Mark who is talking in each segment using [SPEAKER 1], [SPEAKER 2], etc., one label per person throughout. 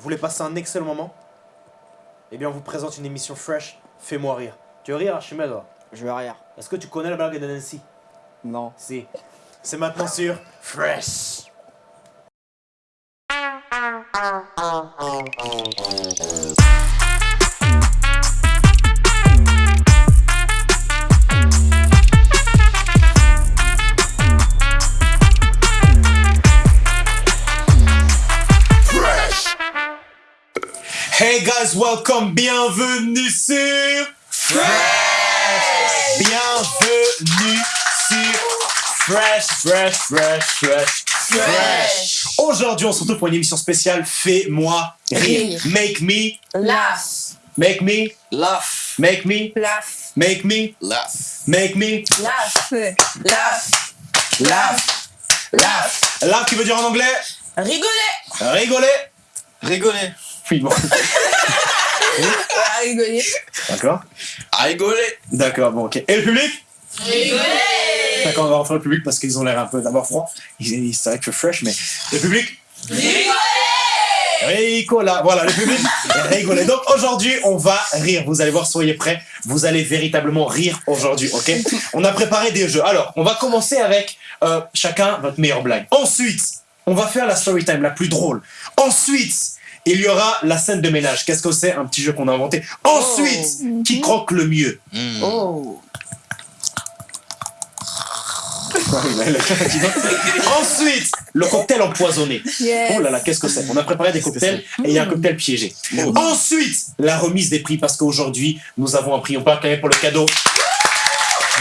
[SPEAKER 1] Vous voulez passer un excellent moment? Eh bien, on vous présente une émission fresh, Fais-moi rire. Tu veux rire, Archimède
[SPEAKER 2] Je veux rire.
[SPEAKER 1] Est-ce que tu connais la blague de Nancy?
[SPEAKER 2] Non.
[SPEAKER 1] Si. C'est maintenant sur Fresh. Welcome, bienvenue sur Fresh. Bienvenue sur Fresh, Fresh, Fresh, Fresh, Fresh. Aujourd'hui, on se retrouve pour une émission spéciale Fais-moi rire.
[SPEAKER 3] Rire.
[SPEAKER 1] Make me,
[SPEAKER 3] Laugh.
[SPEAKER 1] make me,
[SPEAKER 2] Laugh.
[SPEAKER 1] make me,
[SPEAKER 3] Laugh.
[SPEAKER 1] make me,
[SPEAKER 2] Laugh.
[SPEAKER 1] make me,
[SPEAKER 3] Laugh. Laugh.
[SPEAKER 1] laugh, laugh. Laugh qui veut dire en anglais
[SPEAKER 3] Rigoler.
[SPEAKER 1] rigoler.
[SPEAKER 2] Rigoler.
[SPEAKER 3] Rigoler.
[SPEAKER 1] D'accord.
[SPEAKER 2] À rigoler.
[SPEAKER 1] D'accord, bon, ok. Et le public?
[SPEAKER 3] Rigoler.
[SPEAKER 1] D'accord, on va refaire le public parce qu'ils ont l'air un peu d'avoir froid. C'est vrai que fresh, mais le public?
[SPEAKER 3] Rigoler.
[SPEAKER 1] Ricola, voilà le public rigoler. Donc aujourd'hui, on va rire. Vous allez voir, soyez prêts. Vous allez véritablement rire aujourd'hui, ok? On a préparé des jeux. Alors, on va commencer avec euh, chacun votre meilleure blague. Ensuite, on va faire la story time la plus drôle. Ensuite, il y aura la scène de ménage. Qu'est-ce que c'est Un petit jeu qu'on a inventé. Ensuite, qui croque le mieux
[SPEAKER 3] Oh.
[SPEAKER 1] Ensuite, le cocktail empoisonné.
[SPEAKER 3] Yes.
[SPEAKER 1] Oh là là, qu'est-ce que c'est On a préparé des cocktails et il y a un cocktail piégé. Ensuite, la remise des prix parce qu'aujourd'hui, nous avons un prix. On quand même pour le cadeau.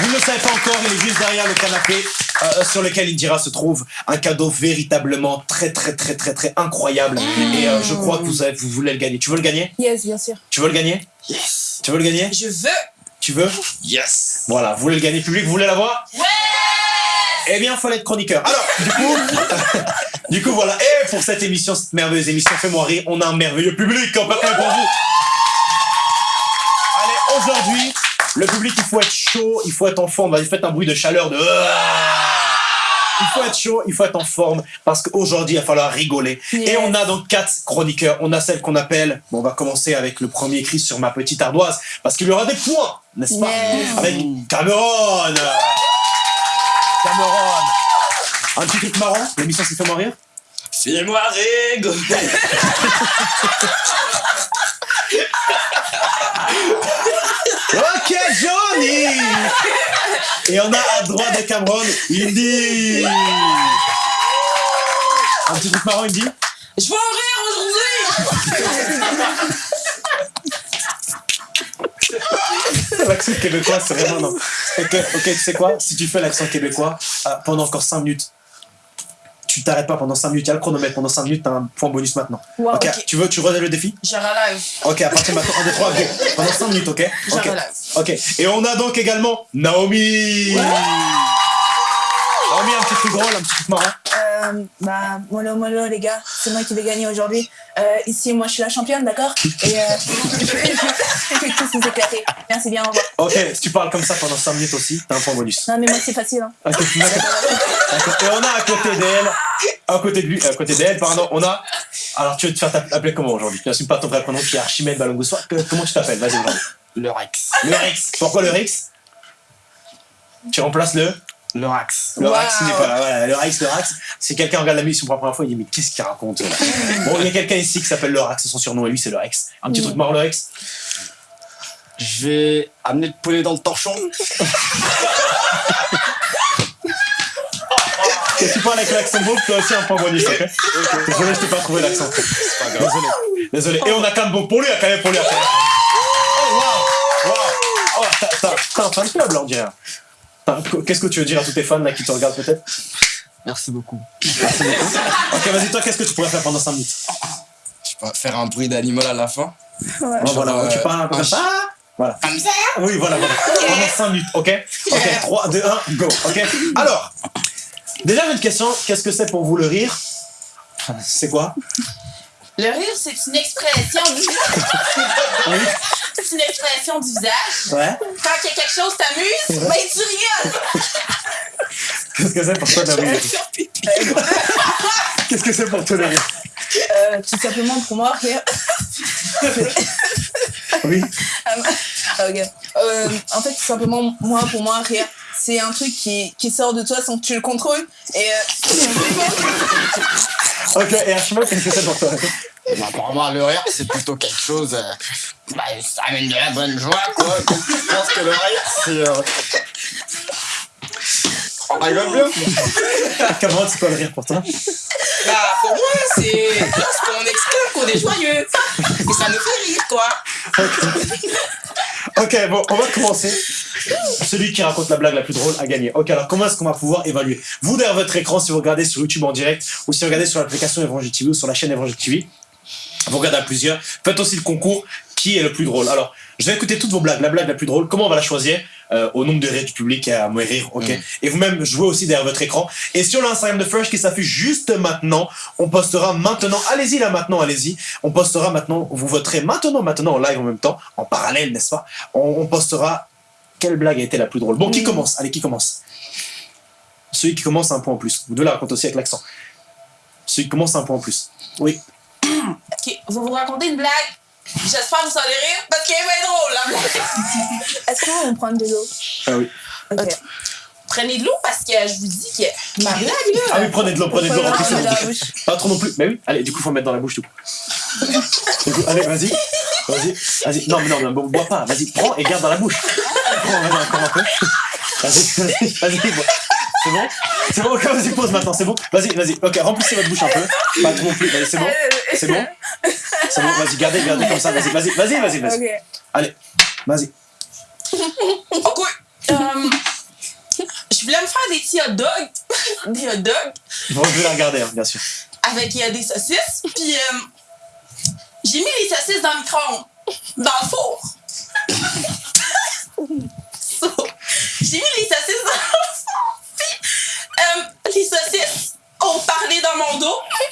[SPEAKER 1] Vous ne le savez pas encore, il est juste derrière le canapé euh, sur lequel Indira se trouve. Un cadeau véritablement très très très très très incroyable. Et euh, je crois que vous, avez- vous voulez le gagner. Tu veux le gagner?
[SPEAKER 3] Yes, bien sûr.
[SPEAKER 1] Tu veux le gagner?
[SPEAKER 2] Yes.
[SPEAKER 1] Tu veux le gagner?
[SPEAKER 3] Je veux.
[SPEAKER 1] Tu veux?
[SPEAKER 2] Yes.
[SPEAKER 1] Voilà, vous voulez le gagner public, vous voulez l'avoir?
[SPEAKER 3] Ouais.
[SPEAKER 1] Eh bien, il fallait être chroniqueur. Alors, du coup, du coup, voilà. Et pour cette émission, cette merveilleuse émission Fais-moi rire, on a un merveilleux public en pour vous. Allez, aujourd'hui, le public, il faut être chaud, il faut être en forme. Vas-y, faites un bruit de chaleur de... Il faut être chaud, il faut être en forme, parce qu'aujourd'hui, il va falloir rigoler. Et on a donc quatre chroniqueurs. On a celle qu'on appelle... Bon, on va commencer avec le premier écrit sur ma petite ardoise, parce qu'il y aura des points, n'est-ce pas?
[SPEAKER 3] Yes.
[SPEAKER 1] Avec Cameron Cameron Un petit truc marrant, l'émission s'est fait rire
[SPEAKER 2] Fais-moi rigoler.
[SPEAKER 1] Ok Johnny Et on a à droite de Cameron, Indy Un petit truc marrant, Indy
[SPEAKER 3] Je veux en rire aujourd'hui.
[SPEAKER 1] L'accent québécois, c'est vraiment non. Ok, ok, tu sais quoi? Si tu fais l'accent québécois euh, pendant encore 5 minutes, tu t'arrêtes pas pendant 5 minutes, il y a le chronomètre, pendant 5 minutes, t'as un point bonus maintenant.
[SPEAKER 3] Wow,
[SPEAKER 1] ok,
[SPEAKER 3] ok.
[SPEAKER 1] tu veux, tu relèves le défi
[SPEAKER 3] Je relève.
[SPEAKER 1] Ok, à partir de maintenant, 1, 2, 3, go Pendant 5 minutes, ok Ok.
[SPEAKER 3] relève.
[SPEAKER 1] Ok, et on a donc également Naomi Un petit truc drôle, un petit truc marrant.
[SPEAKER 3] Euh, bah, mollo mollo les gars, c'est moi qui vais gagner aujourd'hui. Euh, ici, moi je suis la championne, d'accord? Et euh, je vais tous vous éclater. Merci bien, au revoir.
[SPEAKER 1] Ok, si tu parles comme ça pendant 5 minutes aussi, t'as un point bonus.
[SPEAKER 3] Non, mais moi c'est facile. Hein.
[SPEAKER 1] Et on a à côté d'elle, à côté de lui, à côté d'elle, pardon, on a. Alors tu veux te faire tape- appeler comment aujourd'hui? Tu n'assumes pas ton vrai prénom qui est Archimède Balongoussois. Comment tu t'appelles? Vas-y aujourd'hui.
[SPEAKER 2] Le Rex.
[SPEAKER 1] Le Rex. Pourquoi le Rex? Tu remplaces le?
[SPEAKER 2] Le Rex.
[SPEAKER 1] Le
[SPEAKER 3] Wow.
[SPEAKER 1] N'est pas là. Voilà, le Rex, le Rex. Si quelqu'un regarde la mission pour la première fois, il dit Mais qu'est-ce qu'il raconte là Bon, il y a quelqu'un ici qui s'appelle le Rex, c'est son surnom, et lui, c'est le Rex. Un petit
[SPEAKER 3] Mm.
[SPEAKER 1] truc marrant, le Rex
[SPEAKER 2] Je vais amener le poulet dans le torchon.
[SPEAKER 1] Et tu parles avec l'accent beau, tu as aussi un point bonus, ok Désolé, je t'ai pas trouvé l'accent.
[SPEAKER 2] C'est pas grave.
[SPEAKER 1] Désolé. Désolé. Et on a quand même bon pour lui, il y a quand même pour lui. Oh, waouh Waouh Oh, t'as- t'as t'as un fan club là, on dirait. Qu'est-ce que tu veux dire à tous tes fans là qui te regardent peut-être?
[SPEAKER 2] Merci beaucoup.
[SPEAKER 1] Ok, vas-y, toi, qu'est-ce que tu pourrais faire pendant 5 minutes?
[SPEAKER 2] Je vais faire un bruit d'animal à la fin. Genre,
[SPEAKER 1] voilà,
[SPEAKER 2] euh,
[SPEAKER 1] tu parles un peu comme ça. Voilà.
[SPEAKER 2] Comme ça.
[SPEAKER 1] Oui, voilà, voilà. Pendant 5 minutes, ok? Ok, 3, 2, 1, go, ok? Alors, déjà, une question. Qu'est-ce que c'est pour vous le rire? C'est quoi?
[SPEAKER 3] Le rire, c'est une expression du
[SPEAKER 1] Oui.
[SPEAKER 3] C'est une expression du visage.
[SPEAKER 1] Ouais.
[SPEAKER 3] Quand il y a quelque chose qui t'amuse, ben tu rigoles.
[SPEAKER 1] Qu'est-ce que c'est pour toi de rire? Qu'est-ce que c'est pour toi de rire?
[SPEAKER 3] Euh, tout simplement pour moi, rire.
[SPEAKER 1] Oui.
[SPEAKER 3] Ah, ok. Euh, en fait, tout simplement, moi, pour moi, rire, c'est un truc qui, qui sort de toi sans que tu le contrôles. Et euh,
[SPEAKER 1] Ok, et Archimel, qu'est-ce que c'est pour toi
[SPEAKER 2] Bah, pour moi, le rire, c'est plutôt quelque chose. euh, bah, ça amène de la bonne joie, quoi. Je pense que le rire, c'est. Euh... On rigole bien.
[SPEAKER 1] Cameron, c'est quoi le rire pour toi
[SPEAKER 4] Bah, pour moi, c'est lorsqu'on exclame qu'on est joyeux. Et ça nous fait rire, quoi.
[SPEAKER 1] Ok, bon, on va commencer. Celui qui raconte la blague la plus drôle a gagné. Ok, alors comment est-ce qu'on va pouvoir évaluer? Vous, derrière votre écran, si vous regardez sur YouTube en direct, ou si vous regardez sur l'application Évangile TV ou sur la chaîne Évangile TV, vous regardez à plusieurs, faites aussi le concours qui est le plus drôle. Alors, je vais écouter toutes vos blagues. La blague la plus drôle, comment on va la choisir Euh, Au nombre de rires du public et à moins rire, ok
[SPEAKER 2] Mm.
[SPEAKER 1] Et vous-même, jouez aussi derrière votre écran. Et sur l'Instagram de Fresh qui s'affiche juste maintenant, on postera maintenant, allez-y là maintenant, allez-y, on postera maintenant, vous voterez maintenant, maintenant en live en même temps, en parallèle, n'est-ce pas on, on postera quelle blague a été la plus drôle. Bon, qui
[SPEAKER 3] Mm.
[SPEAKER 1] commence? Allez, qui commence? Celui qui commence a un point en plus. Vous devez la raconter aussi avec l'accent. Celui qui commence a un point en plus. Oui.
[SPEAKER 4] Ok, vous vous racontez une blague? J'espère que vous allez rire parce qu'elle va être drôle, la blague.
[SPEAKER 3] est-ce qu'on prend de l'eau
[SPEAKER 1] Ah oui.
[SPEAKER 3] Ok.
[SPEAKER 4] Prenez de l'eau parce que je vous dis que ma blague, là.
[SPEAKER 1] Ah oui, prenez de l'eau, prenez de l'eau, votre
[SPEAKER 3] dans la
[SPEAKER 1] bouche. Pas trop non plus. Mais oui, allez, du coup, faut mettre dans la bouche tout. Du coup, allez, vas-y. Vas-y, vas-y. Non, mais non, mais bo- bois pas. Vas-y, prends et garde dans la bouche. Prends, vas-y, encore un peu. Vas-y, vas-y, vas-y. bois. C'est bon? C'est bon, ok, vas-y, pause maintenant, c'est bon? Vas-y, vas-y. Ok, remplissez votre bouche un peu. Pas trop non plus. Vas-y, c'est bon C'est bon? C'est bon, vas-y, gardez, gardez comme ça. Vas-y, vas-y, vas-y, vas-y, vas-y. Allez, vas-y.
[SPEAKER 4] Ok. Euh, je voulais me faire des petits hot dogs. des hot dogs
[SPEAKER 1] Bon, je vais la regarder, hein, bien sûr.
[SPEAKER 4] avec euh, des saucisses. Puis euh, j'ai mis les saucisses dans le micro-ondes, dans le four. So, j'ai mis les saucisses dans le four. Puis euh, les saucisses ont parlé dans mon dos.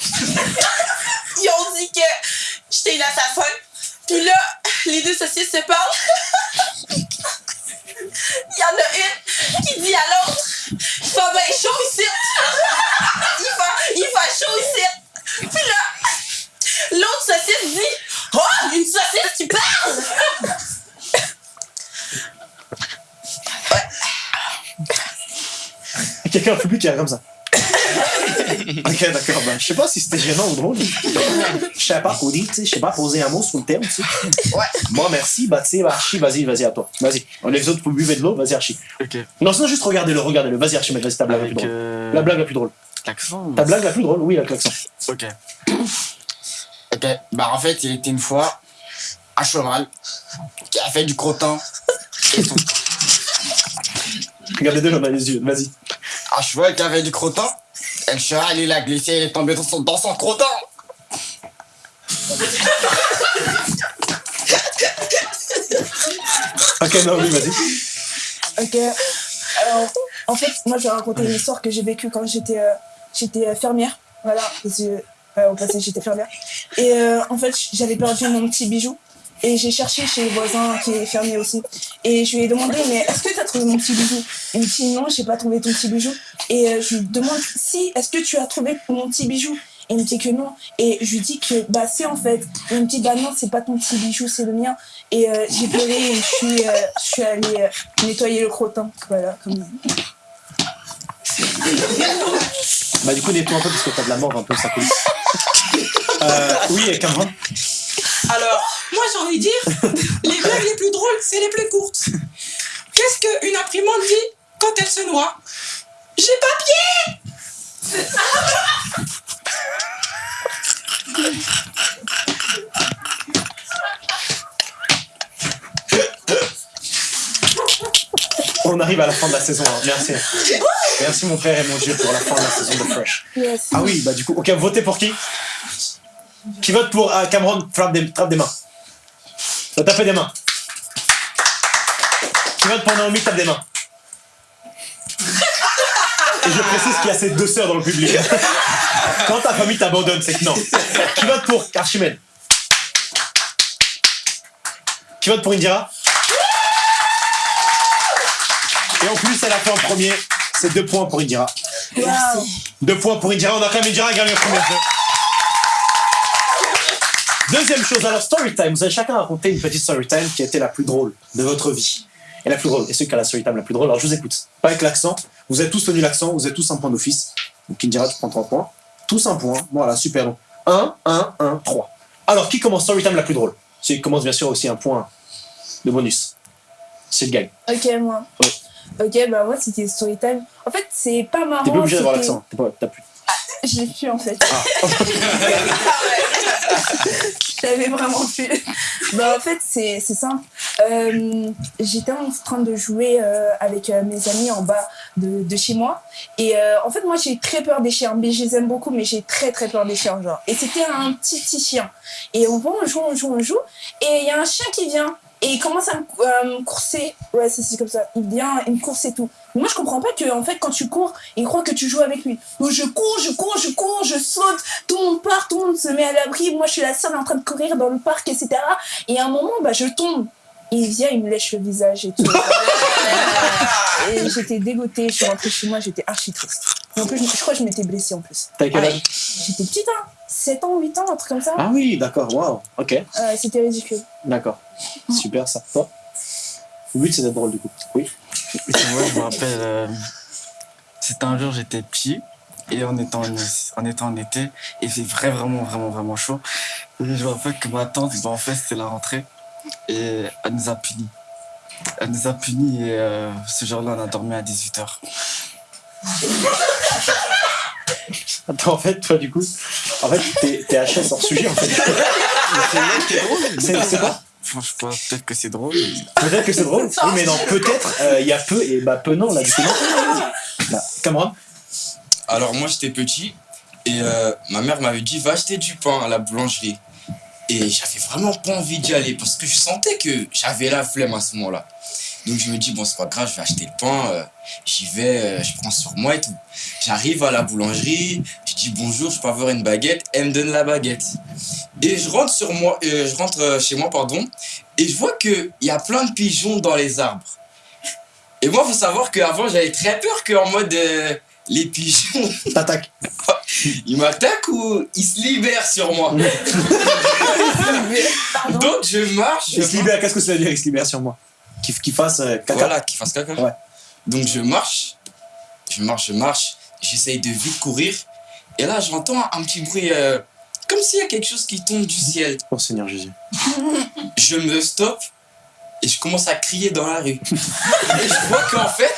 [SPEAKER 4] Ils ont dit que j'étais une assassin. Puis là, les deux saucisses se parlent.
[SPEAKER 1] Quelqu'un au public qui a comme ça. ok, d'accord. Ben, je sais pas si c'était gênant ou drôle. Je sais pas quoi dire, tu sais. Je sais pas poser un mot sur le thème, tu sais.
[SPEAKER 4] Ouais.
[SPEAKER 1] Moi, merci. Bah, tu sais, bah, Archie, vas-y, vas-y, à toi. Vas-y. Les autres, vous buvez de l'eau, vas-y, Archie.
[SPEAKER 2] Ok.
[SPEAKER 1] Non, sinon, juste regardez-le, regardez-le. Vas-y, Archie, vas-y, ta blague la plus
[SPEAKER 2] Avec.
[SPEAKER 1] drôle.
[SPEAKER 2] Euh...
[SPEAKER 1] La blague la plus drôle.
[SPEAKER 2] L'accent
[SPEAKER 1] Ta blague la plus drôle, oui, avec l'accent.
[SPEAKER 2] Ok. Ok, bah en fait, il était une fois un cheval qui a fait du crottin. et tout.
[SPEAKER 1] Regardez-le dans les yeux, vas-y.
[SPEAKER 2] Un cheval qui avait du crottin. Et le cheval, il a glissé, il est tombé dans son, dans son crottin.
[SPEAKER 1] Ok, non, oui, vas-y.
[SPEAKER 3] Ok. Alors, en fait, moi, je vais raconter une histoire que j'ai vécue quand j'étais euh, j'étais euh, fermière. Voilà, parce que, euh, au passé, j'étais fermière. Et euh, en fait, j'avais perdu mon petit bijou. Et j'ai cherché chez le voisin qui est fermier aussi. Et je lui ai demandé, mais est-ce que tu as trouvé mon petit bijou? Il me dit, non, j'ai pas trouvé ton petit bijou. Et euh, je lui demande, si, est-ce que tu as trouvé mon petit bijou? Et il me dit que non. Et je lui dis que, bah, c'est en fait. Et il me dit, bah non, c'est pas ton petit bijou, c'est le mien. Et euh, j'ai pleuré et je suis, euh, je suis allée euh, nettoyer le crottin. Voilà, comme
[SPEAKER 1] Bah, du coup, nettoie un peu parce que t'as de la mort un peu, ça coule. Euh, oui, et Cameron
[SPEAKER 4] Alors, moi j'ai envie de dire les blagues les plus drôles, c'est les plus courtes. Qu'est-ce qu'une imprimante dit quand elle se noie? J'ai papier
[SPEAKER 1] On arrive à la fin de la saison, hein. merci. Merci mon frère et mon Dieu pour la fin de la saison de Fresh.
[SPEAKER 3] Yes.
[SPEAKER 1] Ah oui, bah du coup, ok, votez pour qui? Qui vote pour euh, Cameron? Frappe des, frappe des mains. Va taper des mains. Qui vote pour Naomi tape des mains. Et je précise qu'il y a ces deux sœurs dans le public. Quand ta famille t'abandonne, c'est que non. Qui vote pour Archimède Qui vote pour Indira Et en plus, elle a fait en premier. C'est deux points pour Indira.
[SPEAKER 3] Wow.
[SPEAKER 1] Deux points pour Indira. On a quand même Indira gagné le premier jeu. Deuxième chose, alors story time. Vous allez chacun raconter une petite story time qui a été la plus drôle de votre vie. Et la plus drôle. Et ceux qui a la story time la plus drôle, alors je vous écoute. Pas avec l'accent. Vous êtes tous tenu l'accent, vous êtes tous un point d'office. Donc Indira, tu prends 3 points. Tous un point. Voilà, super. 1, 1, 1, 3. Alors, qui commence story time la plus drôle? Celui qui commence bien sûr aussi un point de bonus. C'est le gagne.
[SPEAKER 3] Ok, moi.
[SPEAKER 1] Ouais.
[SPEAKER 3] Ok, bah moi c'était Storytime. En fait, c'est pas marrant.
[SPEAKER 1] T'es pas obligé d'avoir l'accent. T'as plus.
[SPEAKER 3] Je l'ai plus en fait.
[SPEAKER 1] Ah.
[SPEAKER 3] J'avais vraiment plus. bah en fait, c'est simple. Euh, J'étais en train de jouer euh, avec euh, mes amis en bas de, de chez moi. Et en fait, moi j'ai très peur des chiens. Mais je les aime beaucoup, mais j'ai très très peur des chiens. Genre. Et c'était un petit petit chien. Et on va, on joue, on joue, on joue. Et il y a un chien qui vient. Et il commence à me, me courser. Ouais, c'est comme ça. Il vient, il me course et tout. Mais moi, je comprends pas que, en fait, quand tu cours, il croit que tu joues avec lui. Donc, je cours, je cours, je cours, je saute. Tout le monde part, tout le monde se met à l'abri. Moi, je suis la seule en train de courir dans le parc, etc. Et à un moment, bah, je tombe. Il vient, il me lèche le visage et tout. et j'étais dégoûtée. Je suis rentrée chez moi, j'étais archi triste. En plus, je, crois que je m'étais blessée en plus.
[SPEAKER 1] T'as quel âge?
[SPEAKER 3] J'étais petite, hein. 7 ans, 8 ans, un truc comme ça.
[SPEAKER 1] Ah oui, d'accord, waouh. Ok,
[SPEAKER 3] Euh, C'était ridicule.
[SPEAKER 1] d'accord. Super ça. Toi Le but c'est d'être drôle du coup. Oui.
[SPEAKER 2] Moi, je me rappelle, euh, c'était un jour, j'étais petit, et on était en, on était en été, et il fait vrai, vraiment, vraiment, vraiment chaud. Et je me rappelle que ma tante, bah, en fait, c'était la rentrée, et elle nous a punis. Elle nous a punis, et euh, ce jour-là, on a dormi à 18h.
[SPEAKER 1] Attends, en fait, toi du coup, en fait, t'es- t'es HS hors sujet en fait. C'est c'est quoi
[SPEAKER 2] Enfin, je sais pas, peut-être que c'est drôle.
[SPEAKER 1] Peut-être que c'est drôle. Oui, mais non, peut-être, euh, il y a peu et bah peu non là du coup. non. Bah, Cameron
[SPEAKER 5] Alors moi j'étais petit et euh, ma mère m'avait dit va acheter du pain à la boulangerie. Et j'avais vraiment pas envie d'y aller parce que je sentais que j'avais la flemme à ce moment-là. Donc je me dis bon c'est pas grave, je vais acheter le pain, euh, j'y vais, euh, je prends sur moi et tout. J'arrive à la boulangerie, dis bonjour, je peux avoir une baguette, elle me donne la baguette. Et je rentre sur moi, euh, je rentre euh, chez moi pardon, et je vois que il y a plein de pigeons dans les arbres. Et moi faut savoir qu'avant j'avais très peur qu'en mode euh, les pigeons
[SPEAKER 1] T'attaques.
[SPEAKER 5] il m'attaque ou il se libère sur moi. Donc je marche, je
[SPEAKER 1] Il se libère, qu'est-ce que ça veut dire il se libère sur moi? Qu'il qu'il fasse euh, caca.
[SPEAKER 5] Voilà, qu'il fasse caca.
[SPEAKER 1] Ouais.
[SPEAKER 5] Donc je marche, je marche, je marche, j'essaye de vite courir. Et là, j'entends un petit bruit, euh, comme s'il y a quelque chose qui tombe du ciel.
[SPEAKER 1] Oh Seigneur Jésus.
[SPEAKER 5] Je me stoppe et je commence à crier dans la rue. et je vois qu'en fait,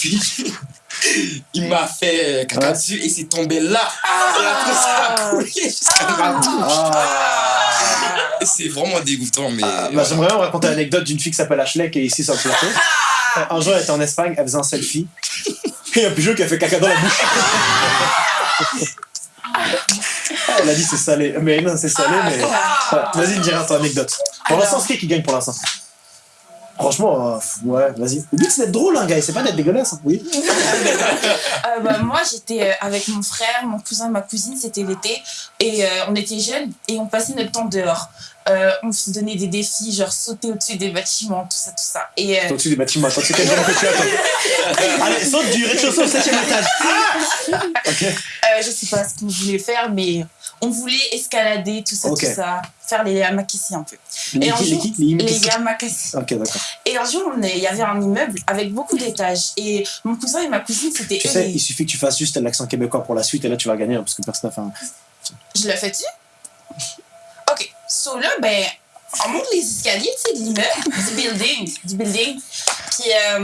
[SPEAKER 5] pigeon, il m'a fait caca
[SPEAKER 1] Ouais.
[SPEAKER 5] dessus et c'est tombé là. Et après, ça a coulé jusqu'à ma bouche.
[SPEAKER 1] Ah.
[SPEAKER 5] Et C'est vraiment dégoûtant, mais.
[SPEAKER 1] Ah, bah. J'aimerais bien raconter l'anecdote d'une fille qui s'appelle Ashley qui est ici sur le plateau. Euh, Un jour, elle était en Espagne, elle faisait un selfie. Et il y a un pigeon qui a fait caca dans la bouche. Ah, Elle a dit c'est salé. Mais non, c'est salé, mais. Ouais, Vas-y, dis-moi ton anecdote. Pour l'instant, c'est qui qui gagne pour l'instant? Franchement, euh, ouais, vas-y. Le but c'est d'être drôle, hein, gars, c'est pas d'être dégueulasse. hein. Oui.
[SPEAKER 4] Euh, bah, moi, j'étais euh, avec mon frère, mon cousin, ma cousine, c'était l'été. Et euh, on était jeunes et on passait notre temps dehors. Euh, on se donnait des défis, genre sauter au-dessus des bâtiments, tout ça, tout ça. Et euh,
[SPEAKER 1] au-dessus des bâtiments, attends, c'est quel genre que tu as, toi Allez, saute du rez-de-chaussée au septième étage. Ah ok.
[SPEAKER 4] euh, je sais pas ce qu'on voulait faire, mais on voulait escalader, tout ça,
[SPEAKER 1] Ok.
[SPEAKER 4] tout ça. Faire les yamakasi un peu.
[SPEAKER 1] Les
[SPEAKER 4] Et un
[SPEAKER 1] les
[SPEAKER 4] jour,
[SPEAKER 1] qui Les
[SPEAKER 4] Les
[SPEAKER 1] Yamakasi
[SPEAKER 4] yamakasi.
[SPEAKER 1] Ok, d'accord.
[SPEAKER 4] Et un jour, il y avait un immeuble avec beaucoup d'étages. Et mon cousin et ma cousine, c'était
[SPEAKER 1] Tu sais,
[SPEAKER 4] les-
[SPEAKER 1] il suffit que tu fasses juste l'accent québécois pour la suite et là tu vas gagner hein, parce que personne n'a fait un.
[SPEAKER 4] Je le fais-tu? OK. So là, ben, on monte les escaliers, tu sais, de l'immeuble, du building, du building. Puis, euh,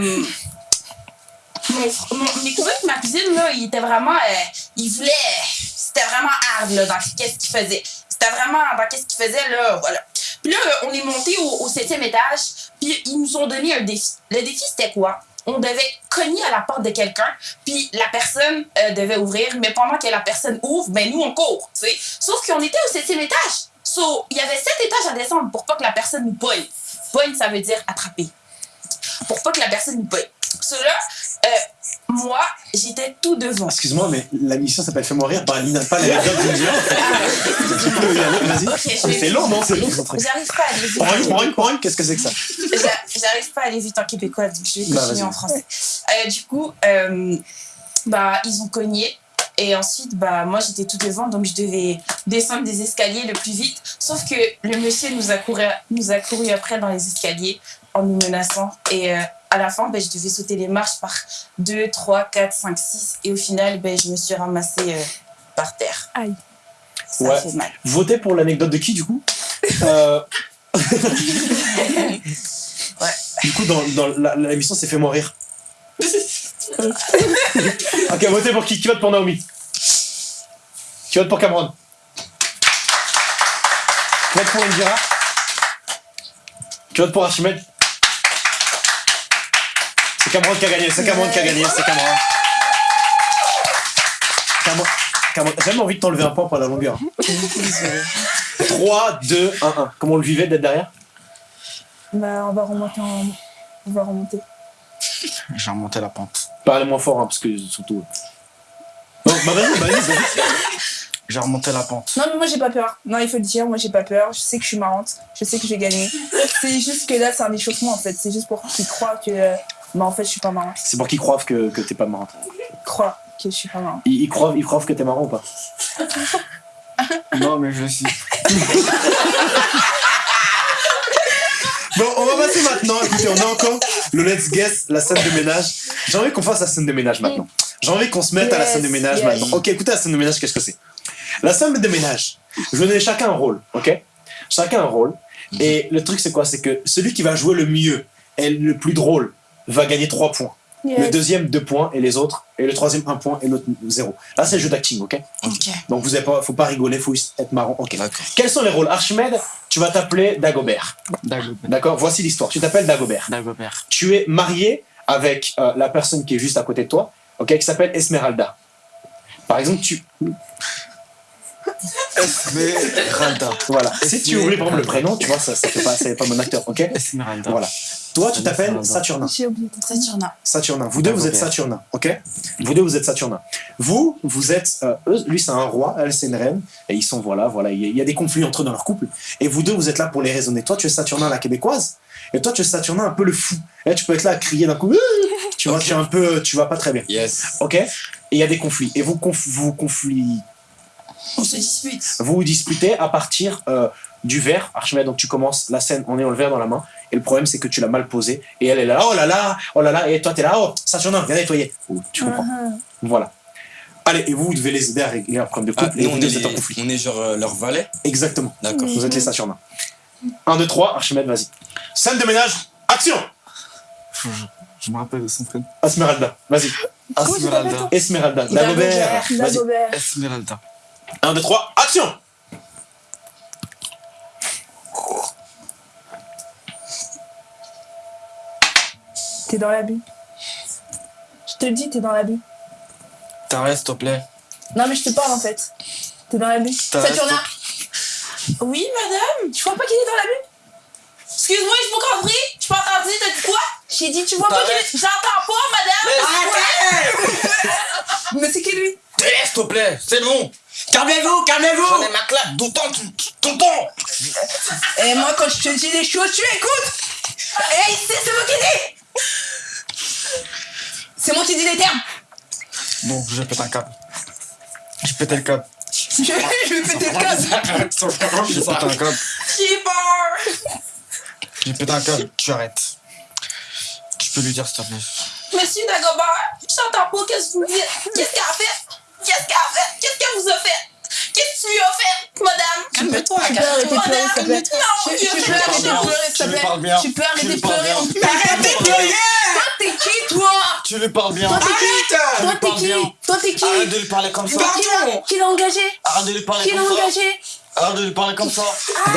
[SPEAKER 4] mon, mon, mes cousins et ma cousine, là, ils étaient vraiment, euh, ils voulaient, c'était vraiment hard, là, dans qu'est-ce qu'ils faisaient. C'était vraiment dans qu'est-ce qu'ils faisaient, là, voilà. Puis là, on est monté au, septième étage, puis ils nous ont donné un défi. Le défi, c'était quoi? On devait cogner à la porte de quelqu'un, puis la personne euh, devait ouvrir, mais pendant que la personne ouvre, ben nous, on court, tu sais. Sauf qu'on était au septième étage. So, il y avait sept étages à descendre pour pas que la personne nous pogne. Pogne, ça veut dire attraper. Pour pas que la personne nous pogne. Euh, moi, j'étais tout devant.
[SPEAKER 1] Excuse-moi, mais la mission s'appelle Fais-moi rire par Lina, pas l'anecdote d'une aller, vas-y. C'est long, non C'est long ce truc.
[SPEAKER 4] J'arrive pas à aller vite.
[SPEAKER 1] Poing, poing, qu'est-ce que c'est que ça
[SPEAKER 4] J'a- J'arrive pas à aller vite en québécois, donc je vais
[SPEAKER 1] Bah,
[SPEAKER 4] continuer en français. Euh, du coup, euh, bah, ils ont cogné. Et ensuite, bah, moi, j'étais tout devant, donc je devais descendre des escaliers le plus vite. Sauf que le monsieur nous a couru, nous a couru après dans les escaliers en nous menaçant. Et euh, à la fin, ben, je devais sauter les marches par 2, 3, 4, 5, 6. Et au final, ben, je me suis ramassée euh, par terre.
[SPEAKER 3] Aïe.
[SPEAKER 4] Ça
[SPEAKER 1] Ouais.
[SPEAKER 4] fait mal.
[SPEAKER 1] Votez pour l'anecdote de qui, du coup? Euh, Du coup, dans, dans la- l'émission, c'est Fais-moi rire. ok, votez pour qui? Qui vote pour Naomi? Qui vote pour Cameron? Qui vote pour Indira? Qui vote pour Archimède? C'est Cameron qui a gagné, c'est Cameron qui a gagné, c'est Cameron. Cameron. Cameron. J'ai jamais envie de t'enlever un point pour la longueur. 3, 2, 1, 1. Comment on le vivait d'être derrière?
[SPEAKER 3] Bah, on va remonter en. On va remonter.
[SPEAKER 2] J'ai remonté la pente.
[SPEAKER 1] Parlez moins fort, hein, parce que surtout. Non, bah vas-y, vas-y, vas-y.
[SPEAKER 2] J'ai remonté la pente.
[SPEAKER 3] Non, mais moi j'ai pas peur. Non, il faut le dire, moi j'ai pas peur. Je sais que je suis marrante. Je sais que je vais gagner. C'est juste que là, c'est un échauffement en fait. C'est juste pour qu'ils croient que. Euh, Bah, en fait, je suis pas marrante.
[SPEAKER 1] C'est pour qu'ils croient que, que t'es pas marrante.
[SPEAKER 3] Croient que je suis pas marrante.
[SPEAKER 1] Ils, ils croient, ils croient que t'es marrant ou pas?
[SPEAKER 2] Non, mais je suis.
[SPEAKER 1] Bon, on va passer maintenant. Écoutez, on a encore le Let's Guess, la scène de ménage. J'ai envie qu'on fasse la scène de ménage maintenant. J'ai envie qu'on se mette à la scène de ménage
[SPEAKER 3] yes.
[SPEAKER 1] maintenant. Ok, écoutez, la scène de ménage, qu'est-ce que c'est? La scène de ménage, je vais donner chacun un rôle, ok? Chacun un rôle. Et le truc, c'est quoi? C'est que celui qui va jouer le mieux et le plus drôle va gagner 3 points. Le deuxième, 2 points, et les autres, et le troisième, 1 point, et l'autre, 0. Là, c'est le jeu d'acting, ok?
[SPEAKER 4] Ok.
[SPEAKER 1] Donc, vous avez pas, faut pas rigoler, faut être marrant. Ok. Quels sont les rôles? Archimède, tu vas t'appeler Dagobert.
[SPEAKER 2] Dagobert.
[SPEAKER 1] D'accord? Voici l'histoire. Tu t'appelles Dagobert.
[SPEAKER 2] Dagobert.
[SPEAKER 1] Tu es marié avec euh, la personne qui est juste à côté de toi, ok, qui s'appelle Esmeralda. Par exemple, tu.
[SPEAKER 2] Esmeralda.
[SPEAKER 1] Voilà. Si tu oublies par exemple le prénom, tu vois, ça, ça fait pas, c'est pas mon acteur, ok?
[SPEAKER 2] Esmeralda.
[SPEAKER 1] Voilà. Toi, tu t'appelles
[SPEAKER 2] Esmeralda.
[SPEAKER 1] Saturnin.
[SPEAKER 3] J'ai oublié
[SPEAKER 4] Saturnin.
[SPEAKER 1] Saturnin. Vous deux, vous êtes. Saturnin, ok? Vous deux, vous êtes Saturnin. Vous, vous êtes. euh, eux, lui, c'est un roi, elle, c'est une reine. Et ils sont, voilà, voilà. Il y, a- il y a des conflits entre eux dans leur couple. Et vous deux, vous êtes là pour les raisonner. Toi, tu es Saturnin, la québécoise. Et toi, tu es Saturnin, un peu le fou. Et là, tu peux être là à crier d'un coup. Tu vois, tu es un peu. Tu vas pas très bien.
[SPEAKER 5] Yes.
[SPEAKER 1] Ok? Et il y a des conflits. Et vous, conf- vous, conflit-
[SPEAKER 4] On se dispute.
[SPEAKER 1] vous vous disputez à partir euh, du verre. Archimède, donc tu commences la scène en ayant le verre dans la main. Et le problème, c'est que tu l'as mal posé. Et elle est là, oh là là, oh là là. Et toi, t'es là, oh, Saturnin, viens nettoyer. Oh, tu comprends
[SPEAKER 3] Ah,
[SPEAKER 1] Voilà. Allez, et vous, vous devez les aider à régler un problème de
[SPEAKER 5] Ah,
[SPEAKER 1] couple. et vous
[SPEAKER 5] on est,
[SPEAKER 1] vous êtes en
[SPEAKER 5] les-
[SPEAKER 1] conflit.
[SPEAKER 5] on est genre euh, leur valet.
[SPEAKER 1] Exactement.
[SPEAKER 5] D'accord.
[SPEAKER 1] Vous êtes les Saturnins. 1, 2, 3, Archimède, vas-y. Scène de ménage, action
[SPEAKER 2] Je, je me rappelle de son prénom.
[SPEAKER 1] Esmeralda, vas-y.
[SPEAKER 2] Esmeralda.
[SPEAKER 1] Esmeralda. Dagobert.
[SPEAKER 2] Esmeralda.
[SPEAKER 1] 1, 2, 3, action
[SPEAKER 3] T'es dans l'abus. Je te le dis, t'es dans l'abus.
[SPEAKER 2] T'arrêtes, s'il te plaît.
[SPEAKER 3] Non, mais je te parle en fait. T'es dans l'abus. Saturnin,
[SPEAKER 4] Oui, madame.
[SPEAKER 3] tu vois pas qu'il est dans l'abut
[SPEAKER 4] Excuse-moi, je pas compris. Je pas entendu. T'as dit quoi?
[SPEAKER 3] J'ai dit, tu vois pas qu'il est.
[SPEAKER 4] J'entends pas, madame.
[SPEAKER 3] Mais c'est qui lui?
[SPEAKER 2] Te laisse, s'il te plaît. C'est bon.
[SPEAKER 5] Calmez-vous, calmez-vous
[SPEAKER 2] J'en ai ma claque. D'autant tonton.
[SPEAKER 3] Et moi, quand je te dis des choses, tu écoutes Hey, c'est c'est moi qui dis C'est moi qui dis les termes
[SPEAKER 2] Bon, je pète un câble. J'ai pété le câble.
[SPEAKER 3] Je, je vais péter le câble
[SPEAKER 2] J'ai pété un câble.
[SPEAKER 4] J'ai peur.
[SPEAKER 2] J'ai pété un câble. Tu arrêtes. Tu peux lui dire, s'il te plaît.
[SPEAKER 4] Monsieur Dagobert, j'entends pas qu'est-ce que vous dites. Qu'est-ce qu'elle a fait? Qu'est-ce qu'elle a fait? Qu'est-ce qu'elle vous a fait? Qu'est-ce que tu lui as fait, madame?
[SPEAKER 3] Calme-toi, tu peux arrêter de pleurer, s'il te plaît.
[SPEAKER 4] Non,
[SPEAKER 3] Tu, peux arrêter de pleurer, s'il te
[SPEAKER 2] Tu lui
[SPEAKER 3] plaît.
[SPEAKER 2] parles bien.
[SPEAKER 3] Tu peux
[SPEAKER 2] Tu
[SPEAKER 3] arrêter
[SPEAKER 2] lui
[SPEAKER 3] de
[SPEAKER 2] parles
[SPEAKER 3] pleurer.
[SPEAKER 2] bien.
[SPEAKER 3] en plus. Arrêtez de pleurer Toi, t'es qui, toi
[SPEAKER 2] Tu lui parles bien.
[SPEAKER 3] Toi, t'es qui Toi,
[SPEAKER 2] lui
[SPEAKER 3] t'es
[SPEAKER 2] parles
[SPEAKER 3] qui
[SPEAKER 2] bien.
[SPEAKER 3] Toi, t'es qui
[SPEAKER 2] Arrête de lui parler comme ça.
[SPEAKER 3] Toi, qui l'a- Qui l'a engagé
[SPEAKER 2] Arrête de lui parler
[SPEAKER 3] Qui l'a
[SPEAKER 2] comme ça.
[SPEAKER 3] engagé
[SPEAKER 2] Arrête de lui parler comme ça.
[SPEAKER 4] La.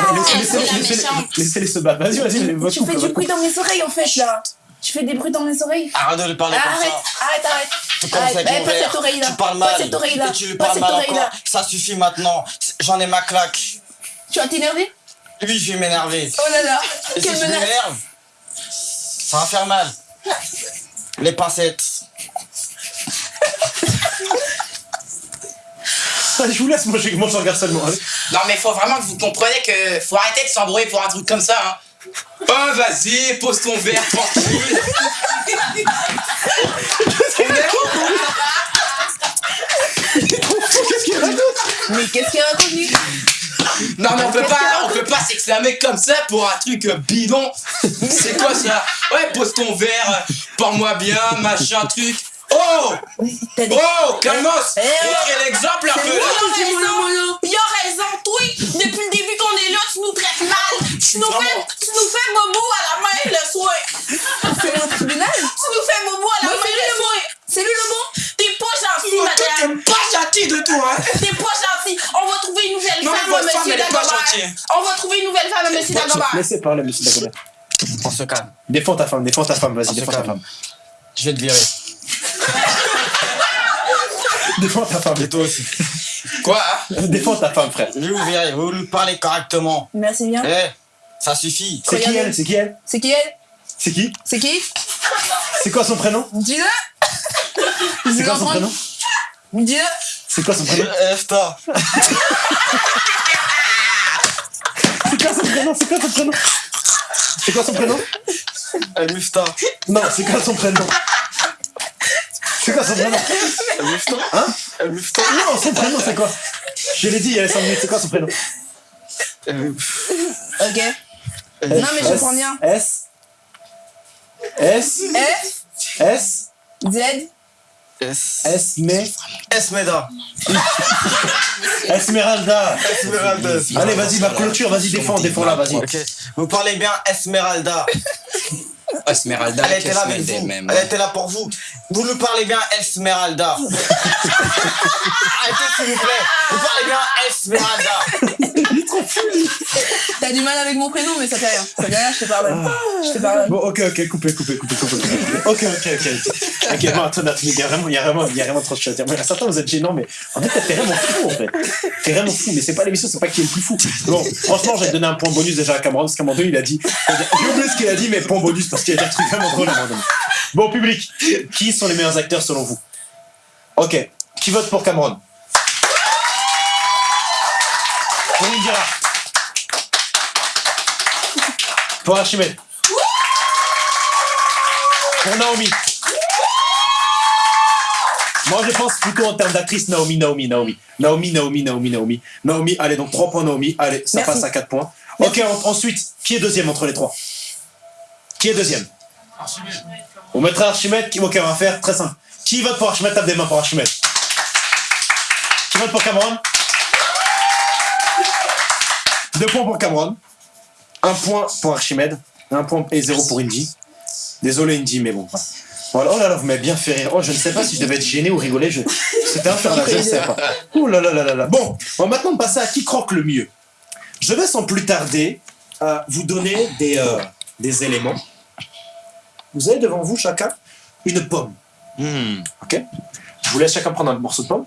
[SPEAKER 1] Laissez-les se battre. Vas-y, vas-y,
[SPEAKER 3] Tu fais du bruit dans mes oreilles, en fait, là. Tu fais des bruits dans mes oreilles.
[SPEAKER 2] Arrête de lui parler comme
[SPEAKER 3] Arrête,
[SPEAKER 2] ça.
[SPEAKER 3] arrête, arrête.
[SPEAKER 2] Tu
[SPEAKER 3] Arrête,
[SPEAKER 2] avec
[SPEAKER 3] eh, pas cette oreille-là.
[SPEAKER 2] Tu parles
[SPEAKER 3] Pas
[SPEAKER 2] mal.
[SPEAKER 3] cette oreille-là.
[SPEAKER 2] Et tu lui
[SPEAKER 3] Pas
[SPEAKER 2] parles
[SPEAKER 3] cette
[SPEAKER 2] mal encore. Ça suffit maintenant. J'en ai ma claque.
[SPEAKER 3] Tu vas t'énerver?
[SPEAKER 2] Lui, je vais m'énerver.
[SPEAKER 3] Oh là là.
[SPEAKER 2] Et si
[SPEAKER 3] Quelle
[SPEAKER 2] je
[SPEAKER 3] menace.
[SPEAKER 2] m'énerve, ça va faire mal. Les pincettes.
[SPEAKER 1] Je vous laisse, moi je, moi, je regarde seulement. Allez.
[SPEAKER 6] Non mais faut vraiment que vous compreniez que faut arrêter de s'embrouiller pour un truc comme ça. Hein.
[SPEAKER 5] Oh, vas-y, pose ton verre tranquille.
[SPEAKER 6] On est où
[SPEAKER 3] Mais qu'est-ce qu'il raconte
[SPEAKER 5] Non mais on peut pas, on peut pas s'exclamer comme ça pour un truc euh, bidon. C'est quoi ça? Ouais, pose ton verre, euh, parle-moi bien, machin truc. Oh. Oh, calmos
[SPEAKER 3] Eh, oh.
[SPEAKER 5] Montrez l'exemple un peu
[SPEAKER 4] raison, il a raison, toi, depuis le début qu'on est là, tu nous traites mal. Tu nous, fais, tu nous fais bobo à la main le soir.
[SPEAKER 3] C'est au tribunal
[SPEAKER 4] Tu nous fais bobo à la main
[SPEAKER 3] c'est lui
[SPEAKER 4] le soir.
[SPEAKER 3] C'est lui le bon
[SPEAKER 4] T'es pas gentil,
[SPEAKER 5] Toi,
[SPEAKER 4] madame.
[SPEAKER 5] t'es pas gentil de tout, hein
[SPEAKER 4] On va trouver une nouvelle femme monsieur Dagobert.
[SPEAKER 1] Laissez parler, monsieur Dagobert.
[SPEAKER 2] On se calme.
[SPEAKER 1] Défends ta femme, défends ta femme, vas-y, défends ta femme.
[SPEAKER 2] Je vais te virer.
[SPEAKER 1] Défends ta femme.
[SPEAKER 2] Et toi aussi.
[SPEAKER 5] Quoi hein?
[SPEAKER 1] Défends ta femme, frère.
[SPEAKER 2] Je vais vous virer. Vous lui parlez correctement.
[SPEAKER 3] Merci bien.
[SPEAKER 2] Eh, ça suffit.
[SPEAKER 1] C'est qui elle? C'est qui elle?
[SPEAKER 3] C'est qui elle?
[SPEAKER 1] C'est qui?
[SPEAKER 3] C'est qui?
[SPEAKER 1] C'est quoi son prénom?
[SPEAKER 3] Dis-le
[SPEAKER 1] C'est quoi son prénom?
[SPEAKER 3] Dis-le
[SPEAKER 1] C'est quoi son prénom?
[SPEAKER 2] Efta.
[SPEAKER 1] C'est quoi son prénom C'est quoi son prénom C'est quoi son prénom
[SPEAKER 2] El Mufta.
[SPEAKER 1] Non, c'est quoi son prénom C'est quoi son prénom
[SPEAKER 2] El Mufta.
[SPEAKER 1] Hein
[SPEAKER 2] El Mufta.
[SPEAKER 1] Non, son prénom c'est quoi Je l'ai dit il y a 5 minutes, c'est quoi son prénom
[SPEAKER 2] Euh,
[SPEAKER 3] Ok. Non, mais je comprends bien.
[SPEAKER 1] S S
[SPEAKER 3] F,
[SPEAKER 1] S
[SPEAKER 3] Z,
[SPEAKER 2] Es-
[SPEAKER 1] S mais
[SPEAKER 2] Esmeda.
[SPEAKER 1] Esmeralda
[SPEAKER 2] Esmeralda.
[SPEAKER 1] Allez vas-y ma clôture, vas-y défends, défends là, vas-y.
[SPEAKER 2] Vous parlez bien Esmeralda.
[SPEAKER 5] Esmeralda,
[SPEAKER 2] Elle était là avec vous.
[SPEAKER 5] même
[SPEAKER 2] Elle était là pour vous. Vous nous parlez bien Esmeralda. Arrêtez s'il vous plaît. Vous parlez bien Esmeralda.
[SPEAKER 3] T'as du mal avec mon prénom, mais ça fait rien. Ça fait rien, je te pardonne. Je te pardonne.
[SPEAKER 1] Bon ok ok coupez coupez coupez coupez. Ok ok ok ok bon attends il y a vraiment il y a vraiment il y a vraiment trop de choses à dire. Mais certains vous êtes gênants mais en fait t'es vraiment fou en fait. T'es vraiment fou mais c'est pas l'émission c'est pas qui est le plus fou. Bon franchement j'ai donné un point bonus déjà à Cameron parce qu'à un moment donné il a dit j'ai oublié ce qu'il a dit mais point bonus parce qu'il a dit un truc vraiment drôle à un moment donné. Bon public qui sont les meilleurs acteurs selon vous? Ok qui vote pour Cameron? Pour Indira Pour Archimède pour Naomi. Moi, je pense plutôt en termes d'actrice Naomi, Naomi, Naomi. Naomi, Naomi, Naomi, Naomi. Naomi, allez, donc 3 points Naomi. Allez, ça
[SPEAKER 3] Merci.
[SPEAKER 1] passe à 4 points. Ok, en- ensuite, qui est deuxième entre les trois? Qui est deuxième? On mettra Archimède. qui- Ok, on va faire très simple. Qui vote pour Archimède? Tape des mains pour Archimède. Qui vote pour Cameron? Deux points pour Cameron. Un point pour Archimède. Un point et zéro pour Indy. Désolé Indy, mais bon. voilà. Oh là là, vous m'avez bien fait rire. Oh, je ne sais pas si je devais être gêné ou rigoler. Je... C'était infernal, je ne sais pas. Oh là là là là là. Bon, on va maintenant passer à qui croque le mieux. Je vais sans plus tarder euh, vous donner des, euh, des éléments. Vous avez devant vous chacun une pomme.
[SPEAKER 5] Hmm.
[SPEAKER 1] Ok Je vous laisse chacun prendre un morceau de pomme.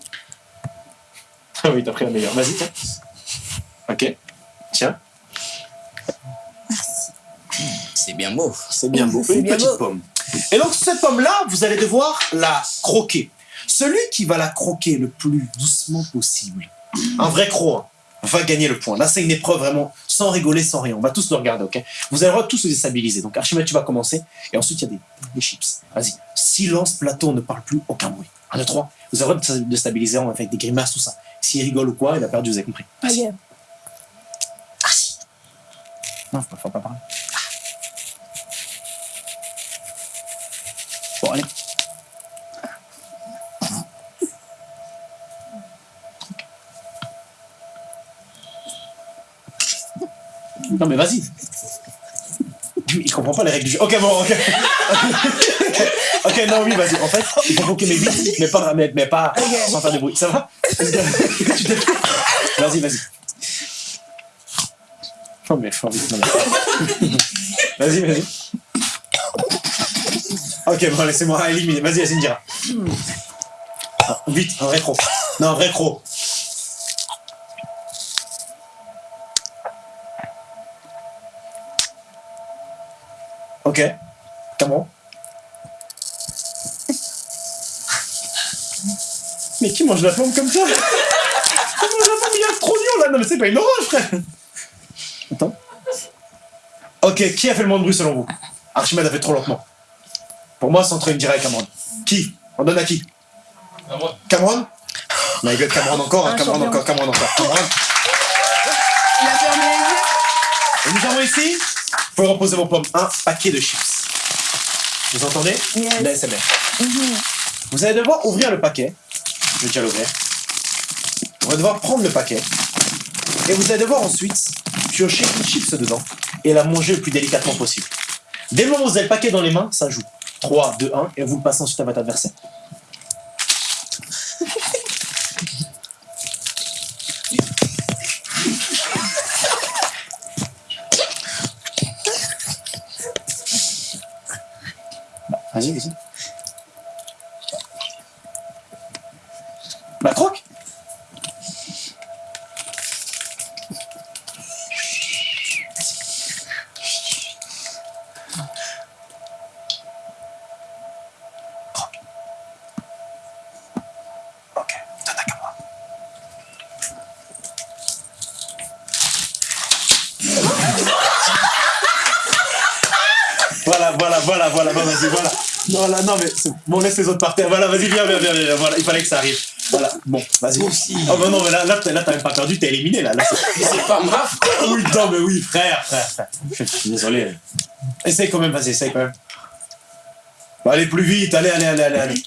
[SPEAKER 1] Ah oui, t'as pris la meilleure. Vas-y, tiens. Ok. Tiens,
[SPEAKER 5] C'est bien beau.
[SPEAKER 1] c'est bien beau.
[SPEAKER 3] C'est
[SPEAKER 1] Une
[SPEAKER 3] bien
[SPEAKER 1] petite
[SPEAKER 3] beau.
[SPEAKER 1] pomme. Et donc, cette pomme-là, vous allez devoir la croquer. Celui qui va la croquer le plus doucement possible, un vrai croc, hein, va gagner le point. Là, c'est une épreuve vraiment sans rigoler, sans rien. On va tous le regarder, ok? Vous allez le droit de tous se déstabiliser. Donc, Archimède, tu vas commencer. Et ensuite, il y a des, des chips. Vas-y. Silence, plateau, on ne parle plus, aucun bruit. Un, deux, trois. Vous avez le droit de se déstabiliser avec des grimaces, tout ça. S'il rigole ou quoi, il a perdu, vous avez compris. Vas-y. Non, faut pas, faut pas parler. Bon, allez. Non, mais vas-y. Il comprend pas les règles du jeu. Ok, bon, ok. ok, non, oui, vas-y. En fait, il faut bloquer mes vite, mais pas, mais, mais pas sans faire de bruit. Ça va? Vas-y, vas-y. Non, mais Vas-y, vas-y. Ok, bon, laissez-moi éliminer. Vas-y, vas-y, Indira. Ah, vite, un rétro. Non, un rétro. Ok. Comment Mais qui mange la pomme comme ça? Qui mange la pomme? Il y a trop d'oignons là Non mais c'est pas une orange frère Attends. Ok, qui a fait le moins de bruit selon vous? Archimède a fait trop lentement. Pour moi, c'est entre Indira et Cameron. Qui? On donne à qui? Cameron My God, Cameron encore, hein,
[SPEAKER 3] Un
[SPEAKER 1] Cameron encore, Cameron encore. Cameron.
[SPEAKER 3] Il a fermé les yeux.
[SPEAKER 1] Et nous avons ici, vous pouvez reposer vos pommes, un paquet de chips. Vous entendez?
[SPEAKER 3] Yes.
[SPEAKER 1] L'ASMR.
[SPEAKER 3] Mhm.
[SPEAKER 1] Vous allez devoir ouvrir le paquet. Je vais déjà l'ouvrir. On va devoir prendre le paquet. Et vous allez devoir ensuite piocher une chips dedans et la manger le plus délicatement possible. Dès le moment où vous avez le paquet dans les mains, ça joue. 3, 2, 1, et vous le passez ensuite à votre adversaire. Bon, laisse les autres par terre. Voilà, vas-y, viens, viens, viens, viens, voilà, il fallait que ça arrive. Voilà, bon, vas-y.
[SPEAKER 5] Aussi.
[SPEAKER 1] Oh, bah non, mais là, là, t'as même pas perdu, t'es éliminé, là. là c'est-
[SPEAKER 5] pas ma
[SPEAKER 1] oui, non, mais oui, frère, frère, frère. Je suis désolé. Essaye quand même, vas-y, essaye quand même. Bah, allez plus vite, allez, allez, allez, allez, allez.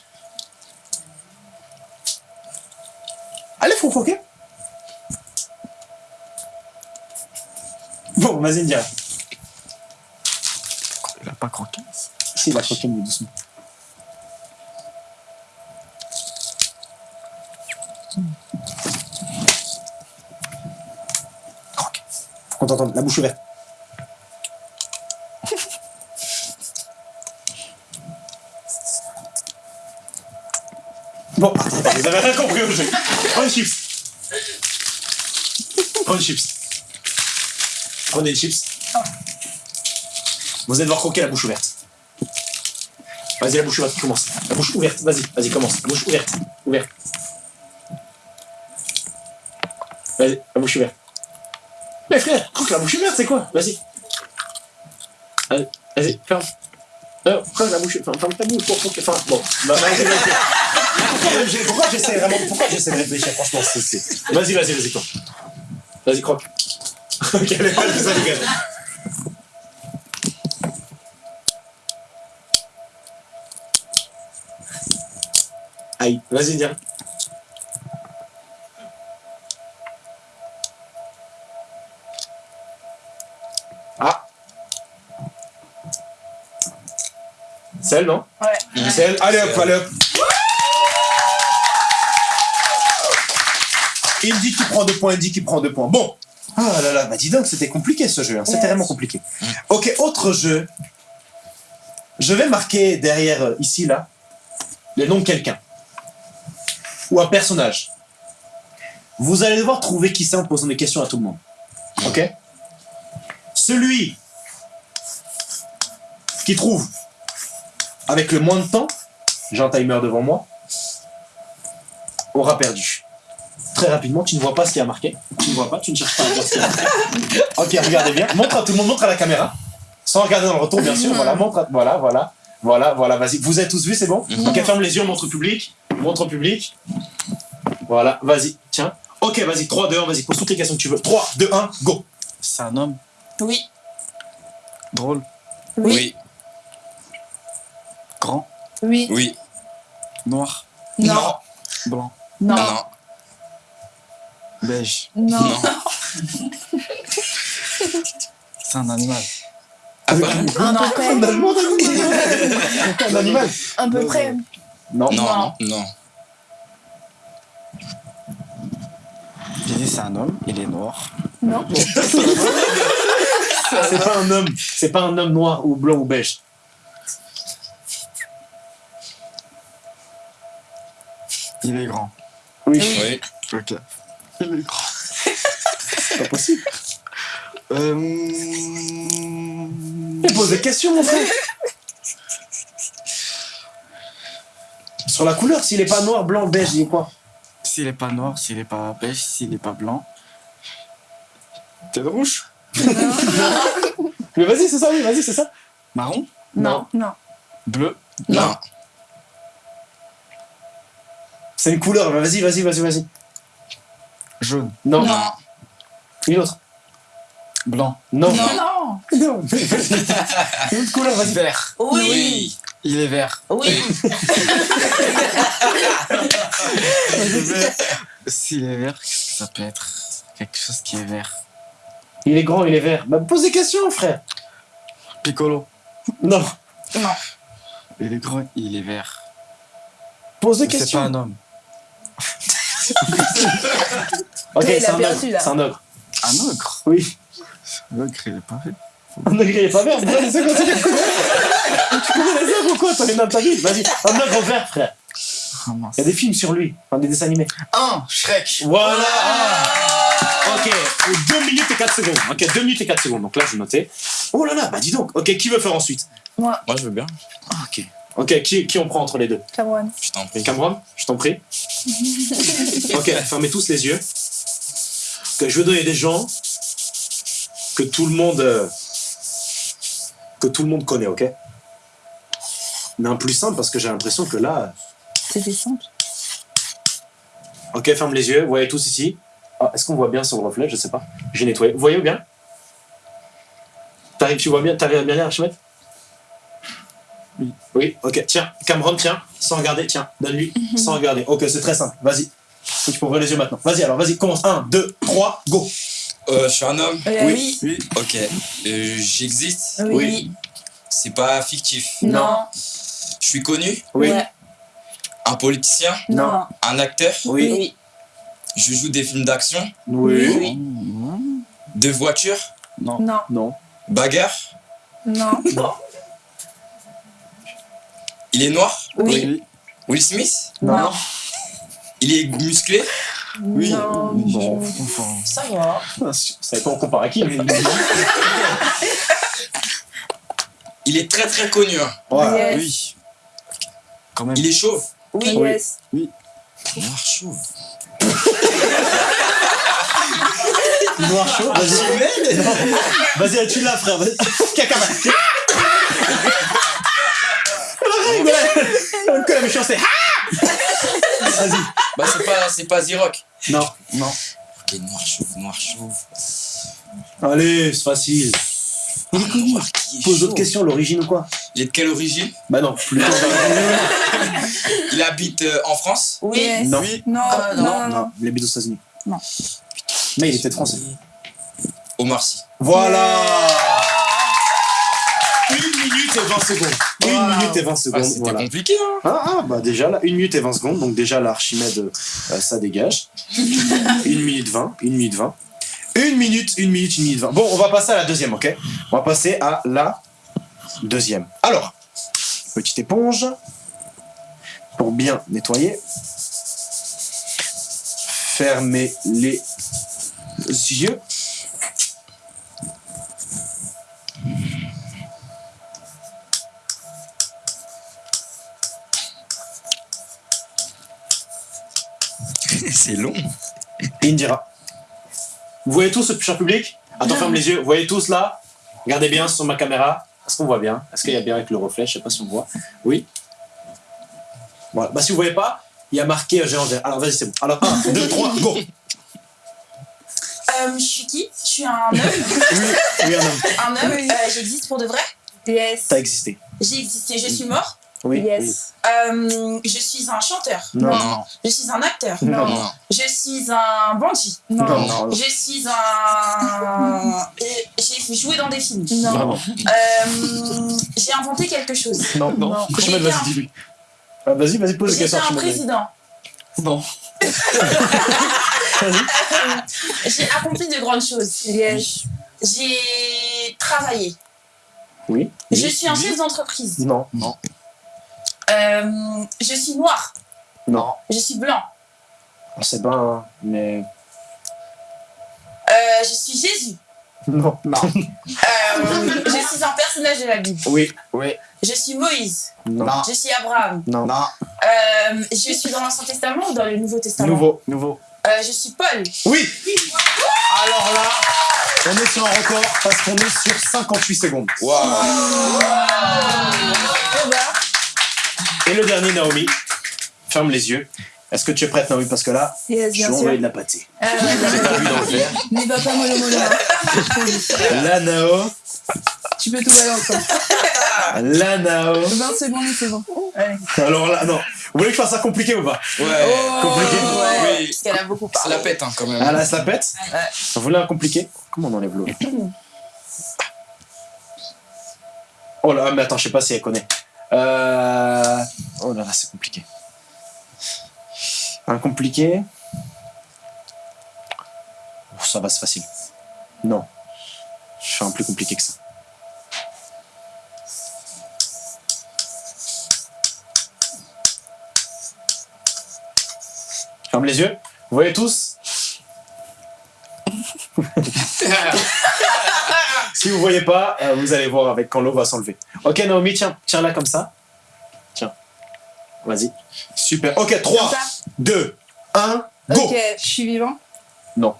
[SPEAKER 1] Allez, faut croquer. Bon, vas-y, India.
[SPEAKER 2] Il a pas croqué.
[SPEAKER 1] Si, il va croquer, mais doucement. Faut qu'on la bouche ouverte. Bon, vous avez rien compris au jeu. Prends une chips. Prends une chips. Prenez une chips. Vous allez devoir croquer la bouche ouverte. Vas-y, la bouche ouverte, commence. La bouche ouverte, vas-y, vas-y, commence. La bouche ouverte, ouverte. Vas-y, la bouche ouverte. Mais frère, croque la bouche ouverte, c'est quoi? Vas-y. Allez, Vas-y, ferme. Non, croque la bouche, ferme, ferme ta bouche pour croquer. Enfin, bon. Bah, vas-y, vas-y. Pourquoi Pourquoi j'essaie vraiment Pourquoi j'essaie de réfléchir? Franchement, c'est. Vas-y, vas-y, vas-y, croque. Vas-y, croque. ok, allez, vas-y, ça dégage. Aïe, vas-y, viens. Celle, non
[SPEAKER 3] Ouais.
[SPEAKER 1] Celle, allez hop, allez hop. Il dit qu'il prend deux points, il dit qu'il prend deux points. Bon. Ah là là, bah dis donc, c'était compliqué ce jeu. hein. C'était
[SPEAKER 3] Yes.
[SPEAKER 1] vraiment compliqué. Ok, autre jeu. Je vais marquer derrière, euh, ici, là, le nom de quelqu'un. Ou un personnage. Vous allez devoir trouver qui c'est en posant des questions à tout le monde. Ok? Celui qui trouve avec le moins de temps, j'ai un timer devant moi, aura perdu. Très rapidement, tu ne vois pas ce qui a marqué. Tu ne vois pas, tu ne cherches pas à voir ce qui a marqué. Ok, regardez bien. Montre à tout le monde, montre à la caméra. Sans regarder dans le retour, bien sûr. Voilà, montre à- Voilà, voilà. Voilà, voilà, vas-y. Vous avez tous vu, c'est bon Ok, ferme les yeux, montre au public. Montre au public. Voilà, vas-y, tiens. Ok, vas-y, 3, 2, 1, vas-y, pose toutes les questions que tu veux. 3, 2, 1, go
[SPEAKER 2] C'est un homme
[SPEAKER 4] Oui.
[SPEAKER 2] drôle,
[SPEAKER 5] Oui.
[SPEAKER 2] Grand,
[SPEAKER 3] Oui.
[SPEAKER 5] Oui.
[SPEAKER 2] noir,
[SPEAKER 3] Non.
[SPEAKER 2] blanc,
[SPEAKER 3] Non.
[SPEAKER 5] Non.
[SPEAKER 2] beige.
[SPEAKER 3] Non.
[SPEAKER 5] Non.
[SPEAKER 2] C'est un animal.
[SPEAKER 5] Ah bah,
[SPEAKER 3] Un peu près.
[SPEAKER 1] Un animal
[SPEAKER 3] Un peu près.
[SPEAKER 1] Non.
[SPEAKER 5] non,
[SPEAKER 3] Non.
[SPEAKER 5] non, non.
[SPEAKER 2] J'ai dit c'est un homme, il est noir.
[SPEAKER 3] Non.
[SPEAKER 1] C'est pas un homme. C'est pas un homme noir ou blanc ou beige.
[SPEAKER 2] Il est grand.
[SPEAKER 1] Oui.
[SPEAKER 5] Oui.
[SPEAKER 2] Ok. Il est grand.
[SPEAKER 1] C'est pas possible.
[SPEAKER 2] Euh...
[SPEAKER 1] Il pose des questions, mon frère. Sur la couleur, s'il est pas noir, blanc, beige, il est quoi?
[SPEAKER 2] S'il est pas noir, s'il est pas beige, s'il est pas blanc. T'es rouge?
[SPEAKER 1] Mais vas-y, c'est ça, oui, vas-y, c'est ça.
[SPEAKER 2] Marron?
[SPEAKER 3] Non. Non.
[SPEAKER 2] Bleu?
[SPEAKER 5] Non.
[SPEAKER 1] C'est une couleur. Vas-y, vas-y, vas-y, vas-y.
[SPEAKER 2] Jaune.
[SPEAKER 1] Non.
[SPEAKER 4] Non.
[SPEAKER 1] Une autre.
[SPEAKER 2] Blanc.
[SPEAKER 1] Non.
[SPEAKER 4] Non.
[SPEAKER 3] Non.
[SPEAKER 1] Non. Une autre couleur, vas-y.
[SPEAKER 2] Vert.
[SPEAKER 4] Oui.
[SPEAKER 2] Il est vert.
[SPEAKER 4] Oui.
[SPEAKER 2] S'il est vert, qu'est-ce que ça peut être Quelque chose qui est vert.
[SPEAKER 1] Il est grand, il est vert. Bah, pose des questions, frère.
[SPEAKER 2] Piccolo.
[SPEAKER 1] Non.
[SPEAKER 4] Non.
[SPEAKER 2] Il est grand, il est vert.
[SPEAKER 1] Pose des
[SPEAKER 2] C'est pas
[SPEAKER 1] questions.
[SPEAKER 2] un homme.
[SPEAKER 1] Ok, c'est un
[SPEAKER 3] perdu,
[SPEAKER 1] ogre. C'est un ogre.
[SPEAKER 2] Un ogre
[SPEAKER 1] Oui.
[SPEAKER 2] Un ogre, il est pas vert.
[SPEAKER 1] Un ogre, il est pas vert. Pourquoi Tu connais les ogres ou quoi T'en es dans ta vie? Vas-y. Un ogre vert, frère.
[SPEAKER 2] Ah.
[SPEAKER 1] Il y a des films sur lui. Enfin, des dessins animés.
[SPEAKER 2] Un Shrek.
[SPEAKER 1] Voilà. Ok. 2 minutes et 4 secondes. Ok, 2 minutes et 4 secondes. Donc là, je notais. Oh là là, bah dis donc. Ok, qui veut faire ensuite?
[SPEAKER 5] Moi, je veux bien.
[SPEAKER 1] Ah, Ok. Ok, qui, qui on prend entre les deux
[SPEAKER 3] Cameron.
[SPEAKER 5] Je t'en prie.
[SPEAKER 1] Cameron, je t'en prie. ok, fermez tous les yeux. Ok, je vais donner des gens que tout le monde euh, que tout le monde connaît, ok? Mais un plus simple parce que j'ai l'impression que là,
[SPEAKER 3] C'était simple.
[SPEAKER 1] ok, ferme les yeux. Vous voyez tous ici. Ah, Est-ce qu'on voit bien sur le reflet? Je sais pas. J'ai nettoyé. Vous voyez bien? T'arrives, tu vois bien T'arrives à bien lire, Archimède?
[SPEAKER 2] Oui.
[SPEAKER 1] Oui, ok. Tiens, Cameron, tiens, sans regarder, tiens, donne-lui, sans regarder. Ok, c'est très simple. Vas-y. Faut que tu peux ouvrir les yeux maintenant. Vas-y, alors, vas-y, commence. 1, 2, 3, go.
[SPEAKER 5] Euh, je suis un homme.
[SPEAKER 3] Euh,
[SPEAKER 1] Oui.
[SPEAKER 2] Oui.
[SPEAKER 5] Ok. Euh, J'existe?
[SPEAKER 3] Oui.
[SPEAKER 5] C'est pas fictif.
[SPEAKER 3] Non.
[SPEAKER 5] Je suis connu?
[SPEAKER 1] Oui.
[SPEAKER 5] Un politicien?
[SPEAKER 3] Non.
[SPEAKER 5] Un acteur?
[SPEAKER 1] Oui.
[SPEAKER 5] Je joue des films d'action?
[SPEAKER 1] Oui.
[SPEAKER 2] Non.
[SPEAKER 5] De voitures?
[SPEAKER 2] Non.
[SPEAKER 3] Non.
[SPEAKER 1] Non.
[SPEAKER 5] Bagarre?
[SPEAKER 3] Non.
[SPEAKER 5] Il est noir.
[SPEAKER 3] Oui.
[SPEAKER 5] Will Smith.
[SPEAKER 3] Non.
[SPEAKER 5] Il est musclé.
[SPEAKER 2] Oui.
[SPEAKER 3] Non.
[SPEAKER 2] Bon, enfin.
[SPEAKER 4] Ça va.
[SPEAKER 1] Ça dépend on compare à qui. mais-
[SPEAKER 5] Il est très très connu. hein.
[SPEAKER 1] Ouais.
[SPEAKER 3] Yes.
[SPEAKER 2] Oui. Quand même.
[SPEAKER 5] Il est chauve.
[SPEAKER 3] Oui.
[SPEAKER 1] Oui.
[SPEAKER 3] Yes.
[SPEAKER 5] Noir chauve.
[SPEAKER 1] Noir chaud, vas-y. Vas-y, tu l'as, frère. Caca, Que la méchanceté. Vas-y.
[SPEAKER 5] Bah c'est pas c'est pas Z-Rock.
[SPEAKER 1] Non.
[SPEAKER 2] Non.
[SPEAKER 5] Ok, noir chauve, noir chauve.
[SPEAKER 1] Allez, c'est facile.
[SPEAKER 5] Il est connu.
[SPEAKER 1] Pose d'autres questions, l'origine ou quoi
[SPEAKER 5] Il est de quelle origine
[SPEAKER 1] Bah non, plutôt.
[SPEAKER 5] Il habite euh, en France?
[SPEAKER 4] Oui.
[SPEAKER 3] Yes.
[SPEAKER 1] Non.
[SPEAKER 3] Non.
[SPEAKER 4] Ah,
[SPEAKER 3] non.
[SPEAKER 4] non.
[SPEAKER 3] Non. Non.
[SPEAKER 1] Non, il habite aux États-Unis.
[SPEAKER 3] Non.
[SPEAKER 1] Mais il est peut-être français.
[SPEAKER 5] Omar Sy.
[SPEAKER 1] Voilà Une minute et 20 secondes. Une minute et 20
[SPEAKER 5] Ah,
[SPEAKER 1] secondes.
[SPEAKER 5] c'était
[SPEAKER 1] voilà.
[SPEAKER 5] compliqué hein.
[SPEAKER 1] Ah, ah, bah déjà là, 1 minute et 20 secondes, donc déjà là, Archimède, euh, ça dégage. 1 minute 20, 1 minute 20. 1 minute, 1 minute, 1 minute 20. Bon, on va passer à la deuxième, ok? On va passer à la deuxième. Alors, petite éponge pour bien nettoyer. Fermez les yeux.
[SPEAKER 5] C'est long.
[SPEAKER 1] Indira. Vous voyez tous ce cher public? Attends, ferme les yeux. Vous voyez tous là? Regardez bien sur ma caméra. Est-ce qu'on voit bien? Est-ce qu'il y a bien avec le reflet? Je sais pas si on voit. Oui. Voilà. Bah si vous voyez pas, il y a marqué euh, géant vert. Alors vas-y, c'est bon. Alors 1, 2, 3, go
[SPEAKER 4] Euh, je suis qui? Je suis un homme.
[SPEAKER 1] Oui, un homme.
[SPEAKER 4] Un homme.
[SPEAKER 3] Oui.
[SPEAKER 4] Euh, J'existe pour de vrai?
[SPEAKER 3] Yes.
[SPEAKER 1] T'as existé.
[SPEAKER 4] J'ai existé. Je suis mort?
[SPEAKER 1] Oui.
[SPEAKER 3] Yes.
[SPEAKER 4] Euh, je suis un chanteur.
[SPEAKER 1] Non.
[SPEAKER 5] Non.
[SPEAKER 4] Je suis un acteur.
[SPEAKER 1] Non.
[SPEAKER 5] Non.
[SPEAKER 4] Je suis un bandit.
[SPEAKER 3] Non.
[SPEAKER 1] Non.
[SPEAKER 4] Je suis un. J'ai joué dans des films.
[SPEAKER 3] Non.
[SPEAKER 4] Euh, J'ai inventé quelque chose.
[SPEAKER 1] Non.
[SPEAKER 2] Non.
[SPEAKER 3] Non.
[SPEAKER 1] Archimède, vas-y, dis-lui. Ah, vas-y, vas-y, pose des
[SPEAKER 4] J'étais
[SPEAKER 1] questions.
[SPEAKER 4] un
[SPEAKER 1] vas-y.
[SPEAKER 4] président.
[SPEAKER 2] Non.
[SPEAKER 4] J'ai accompli de grandes choses.
[SPEAKER 3] Yes.
[SPEAKER 4] J'ai travaillé.
[SPEAKER 1] Oui.
[SPEAKER 4] Je suis un chef d'entreprise.
[SPEAKER 1] Non.
[SPEAKER 4] Euh, je suis noir.
[SPEAKER 1] Non.
[SPEAKER 4] Je suis blanc.
[SPEAKER 1] On sait pas, hein, mais.
[SPEAKER 4] Euh, je suis Jésus.
[SPEAKER 1] Non.
[SPEAKER 2] Non.
[SPEAKER 4] Euh, je suis un personnage de la Bible.
[SPEAKER 1] Oui.
[SPEAKER 2] Oui.
[SPEAKER 4] Je suis Moïse.
[SPEAKER 1] Non.
[SPEAKER 2] Non.
[SPEAKER 4] Je suis Abraham.
[SPEAKER 1] Non.
[SPEAKER 2] Non.
[SPEAKER 4] Euh, je suis dans l'Ancien Testament ou dans le Nouveau Testament?
[SPEAKER 1] Nouveau.
[SPEAKER 2] Nouveau.
[SPEAKER 4] Euh, Je suis Paul.
[SPEAKER 1] Oui Alors là, on est sur un record parce qu'on est sur 58 secondes.
[SPEAKER 5] Waouh.
[SPEAKER 1] Et le dernier, Naomi, ferme les yeux Est-ce que tu es prête, Naomi? Parce que là,
[SPEAKER 3] Yes,
[SPEAKER 1] je
[SPEAKER 3] sûr.
[SPEAKER 1] envoyé de la pâtée.
[SPEAKER 5] Vu dans le verre
[SPEAKER 3] N'y va pas mollo mollo. hein.
[SPEAKER 1] La Nao,
[SPEAKER 3] Tu peux tout balancer.
[SPEAKER 1] la Nao.
[SPEAKER 3] 20 secondes c'est bon. Allez.
[SPEAKER 1] Alors là, non. Vous voulez que je fasse ça compliqué ou pas?
[SPEAKER 5] Ouais.
[SPEAKER 1] Compliqué
[SPEAKER 4] Ouais,
[SPEAKER 5] Oui.
[SPEAKER 4] parce qu'elle a beaucoup
[SPEAKER 5] Ça
[SPEAKER 4] parlé.
[SPEAKER 5] la pète hein, quand même.
[SPEAKER 1] Ah là, ça pète?
[SPEAKER 4] Ouais.
[SPEAKER 1] Vous voulez un compliqué Comment on enlève l'eau? Oh là, mais attends, je sais pas si elle connaît. Euh... Oh là là, c'est compliqué. Un compliqué Oh, Ça va, c'est facile. Non. Je fais un plus compliqué que ça. Ferme les yeux. Vous voyez tous? Si vous voyez pas, euh, vous allez voir avec quand l'eau va s'enlever. Ok Naomi, tiens, tiens-la comme ça. Tiens. Vas-y. Super. Ok, 3,
[SPEAKER 3] Comme ça
[SPEAKER 1] 2, 1, go
[SPEAKER 3] Ok, je suis vivant.
[SPEAKER 4] Non.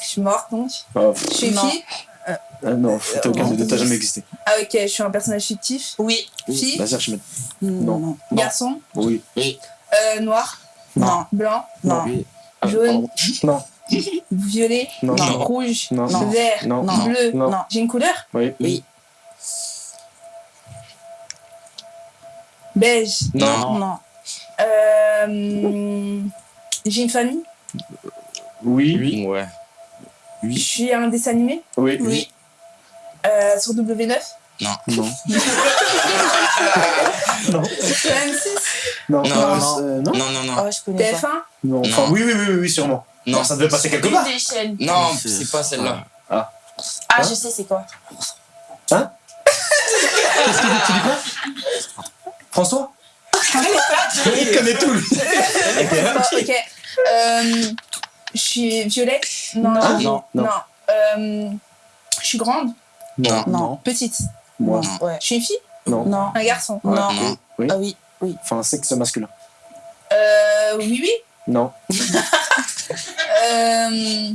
[SPEAKER 3] Je suis morte donc.
[SPEAKER 1] Oh,
[SPEAKER 3] Je suis
[SPEAKER 4] Non.
[SPEAKER 3] fille.
[SPEAKER 1] ah non, t'as aucun des deux, t'as jamais existé.
[SPEAKER 3] Ah ok, je suis un personnage fictif.
[SPEAKER 4] Oui.
[SPEAKER 3] Fille.
[SPEAKER 1] Vas-y, Archimède.
[SPEAKER 4] Non.
[SPEAKER 1] Non.
[SPEAKER 3] Garçon.
[SPEAKER 1] Oui.
[SPEAKER 3] Euh, noir.
[SPEAKER 4] Non.
[SPEAKER 3] Blanc.
[SPEAKER 4] Non.
[SPEAKER 2] Oui.
[SPEAKER 3] Jaune.
[SPEAKER 1] Non.
[SPEAKER 3] Violet.
[SPEAKER 1] Non.
[SPEAKER 4] Non.
[SPEAKER 3] Rouge.
[SPEAKER 1] Non.
[SPEAKER 4] Non.
[SPEAKER 3] Vert.
[SPEAKER 1] Non.
[SPEAKER 4] Non.
[SPEAKER 3] Bleu.
[SPEAKER 1] Non.
[SPEAKER 4] Non.
[SPEAKER 3] J'ai une couleur?
[SPEAKER 1] Oui.
[SPEAKER 4] Oui.
[SPEAKER 3] Beige.
[SPEAKER 1] Non.
[SPEAKER 4] Non.
[SPEAKER 3] Euh, J'ai une famille?
[SPEAKER 1] Oui.
[SPEAKER 2] Oui.
[SPEAKER 5] Ouais.
[SPEAKER 3] Je suis un dessin animé?
[SPEAKER 1] Oui.
[SPEAKER 4] Oui.
[SPEAKER 3] Euh, sur W9.
[SPEAKER 1] Non.
[SPEAKER 3] Sur M6.
[SPEAKER 1] Non.
[SPEAKER 5] Non,
[SPEAKER 1] Euh,
[SPEAKER 5] non.
[SPEAKER 1] euh, non?
[SPEAKER 5] Non, non, non.
[SPEAKER 4] Oh, je connais pas.
[SPEAKER 3] TF1.
[SPEAKER 1] Non. Enfin,
[SPEAKER 5] Non.
[SPEAKER 1] oui, oui, oui, oui, oui, sûrement.
[SPEAKER 5] Non.
[SPEAKER 1] Ça devait passer quelque part.
[SPEAKER 5] Non,
[SPEAKER 2] C'est-
[SPEAKER 5] pas celle-là.
[SPEAKER 4] Ah,
[SPEAKER 1] Hein
[SPEAKER 4] je sais c'est quoi.
[SPEAKER 1] François Il connaît tout, lui.
[SPEAKER 3] Ok. Euh, je suis violette. Non.
[SPEAKER 1] Ah,
[SPEAKER 3] je-
[SPEAKER 1] non, non.
[SPEAKER 3] Euh, je suis grande.
[SPEAKER 1] Non.
[SPEAKER 4] Non.
[SPEAKER 3] Petite.
[SPEAKER 1] Moi.
[SPEAKER 4] Ouais.
[SPEAKER 3] Je suis une fille.
[SPEAKER 1] Non.
[SPEAKER 4] Non.
[SPEAKER 3] Un garçon.
[SPEAKER 4] Non.
[SPEAKER 5] Non.
[SPEAKER 1] Oui.
[SPEAKER 4] Ah oui.
[SPEAKER 1] Enfin, un sexe masculin.
[SPEAKER 3] Euh, oui, oui.
[SPEAKER 1] Non.
[SPEAKER 3] Euh,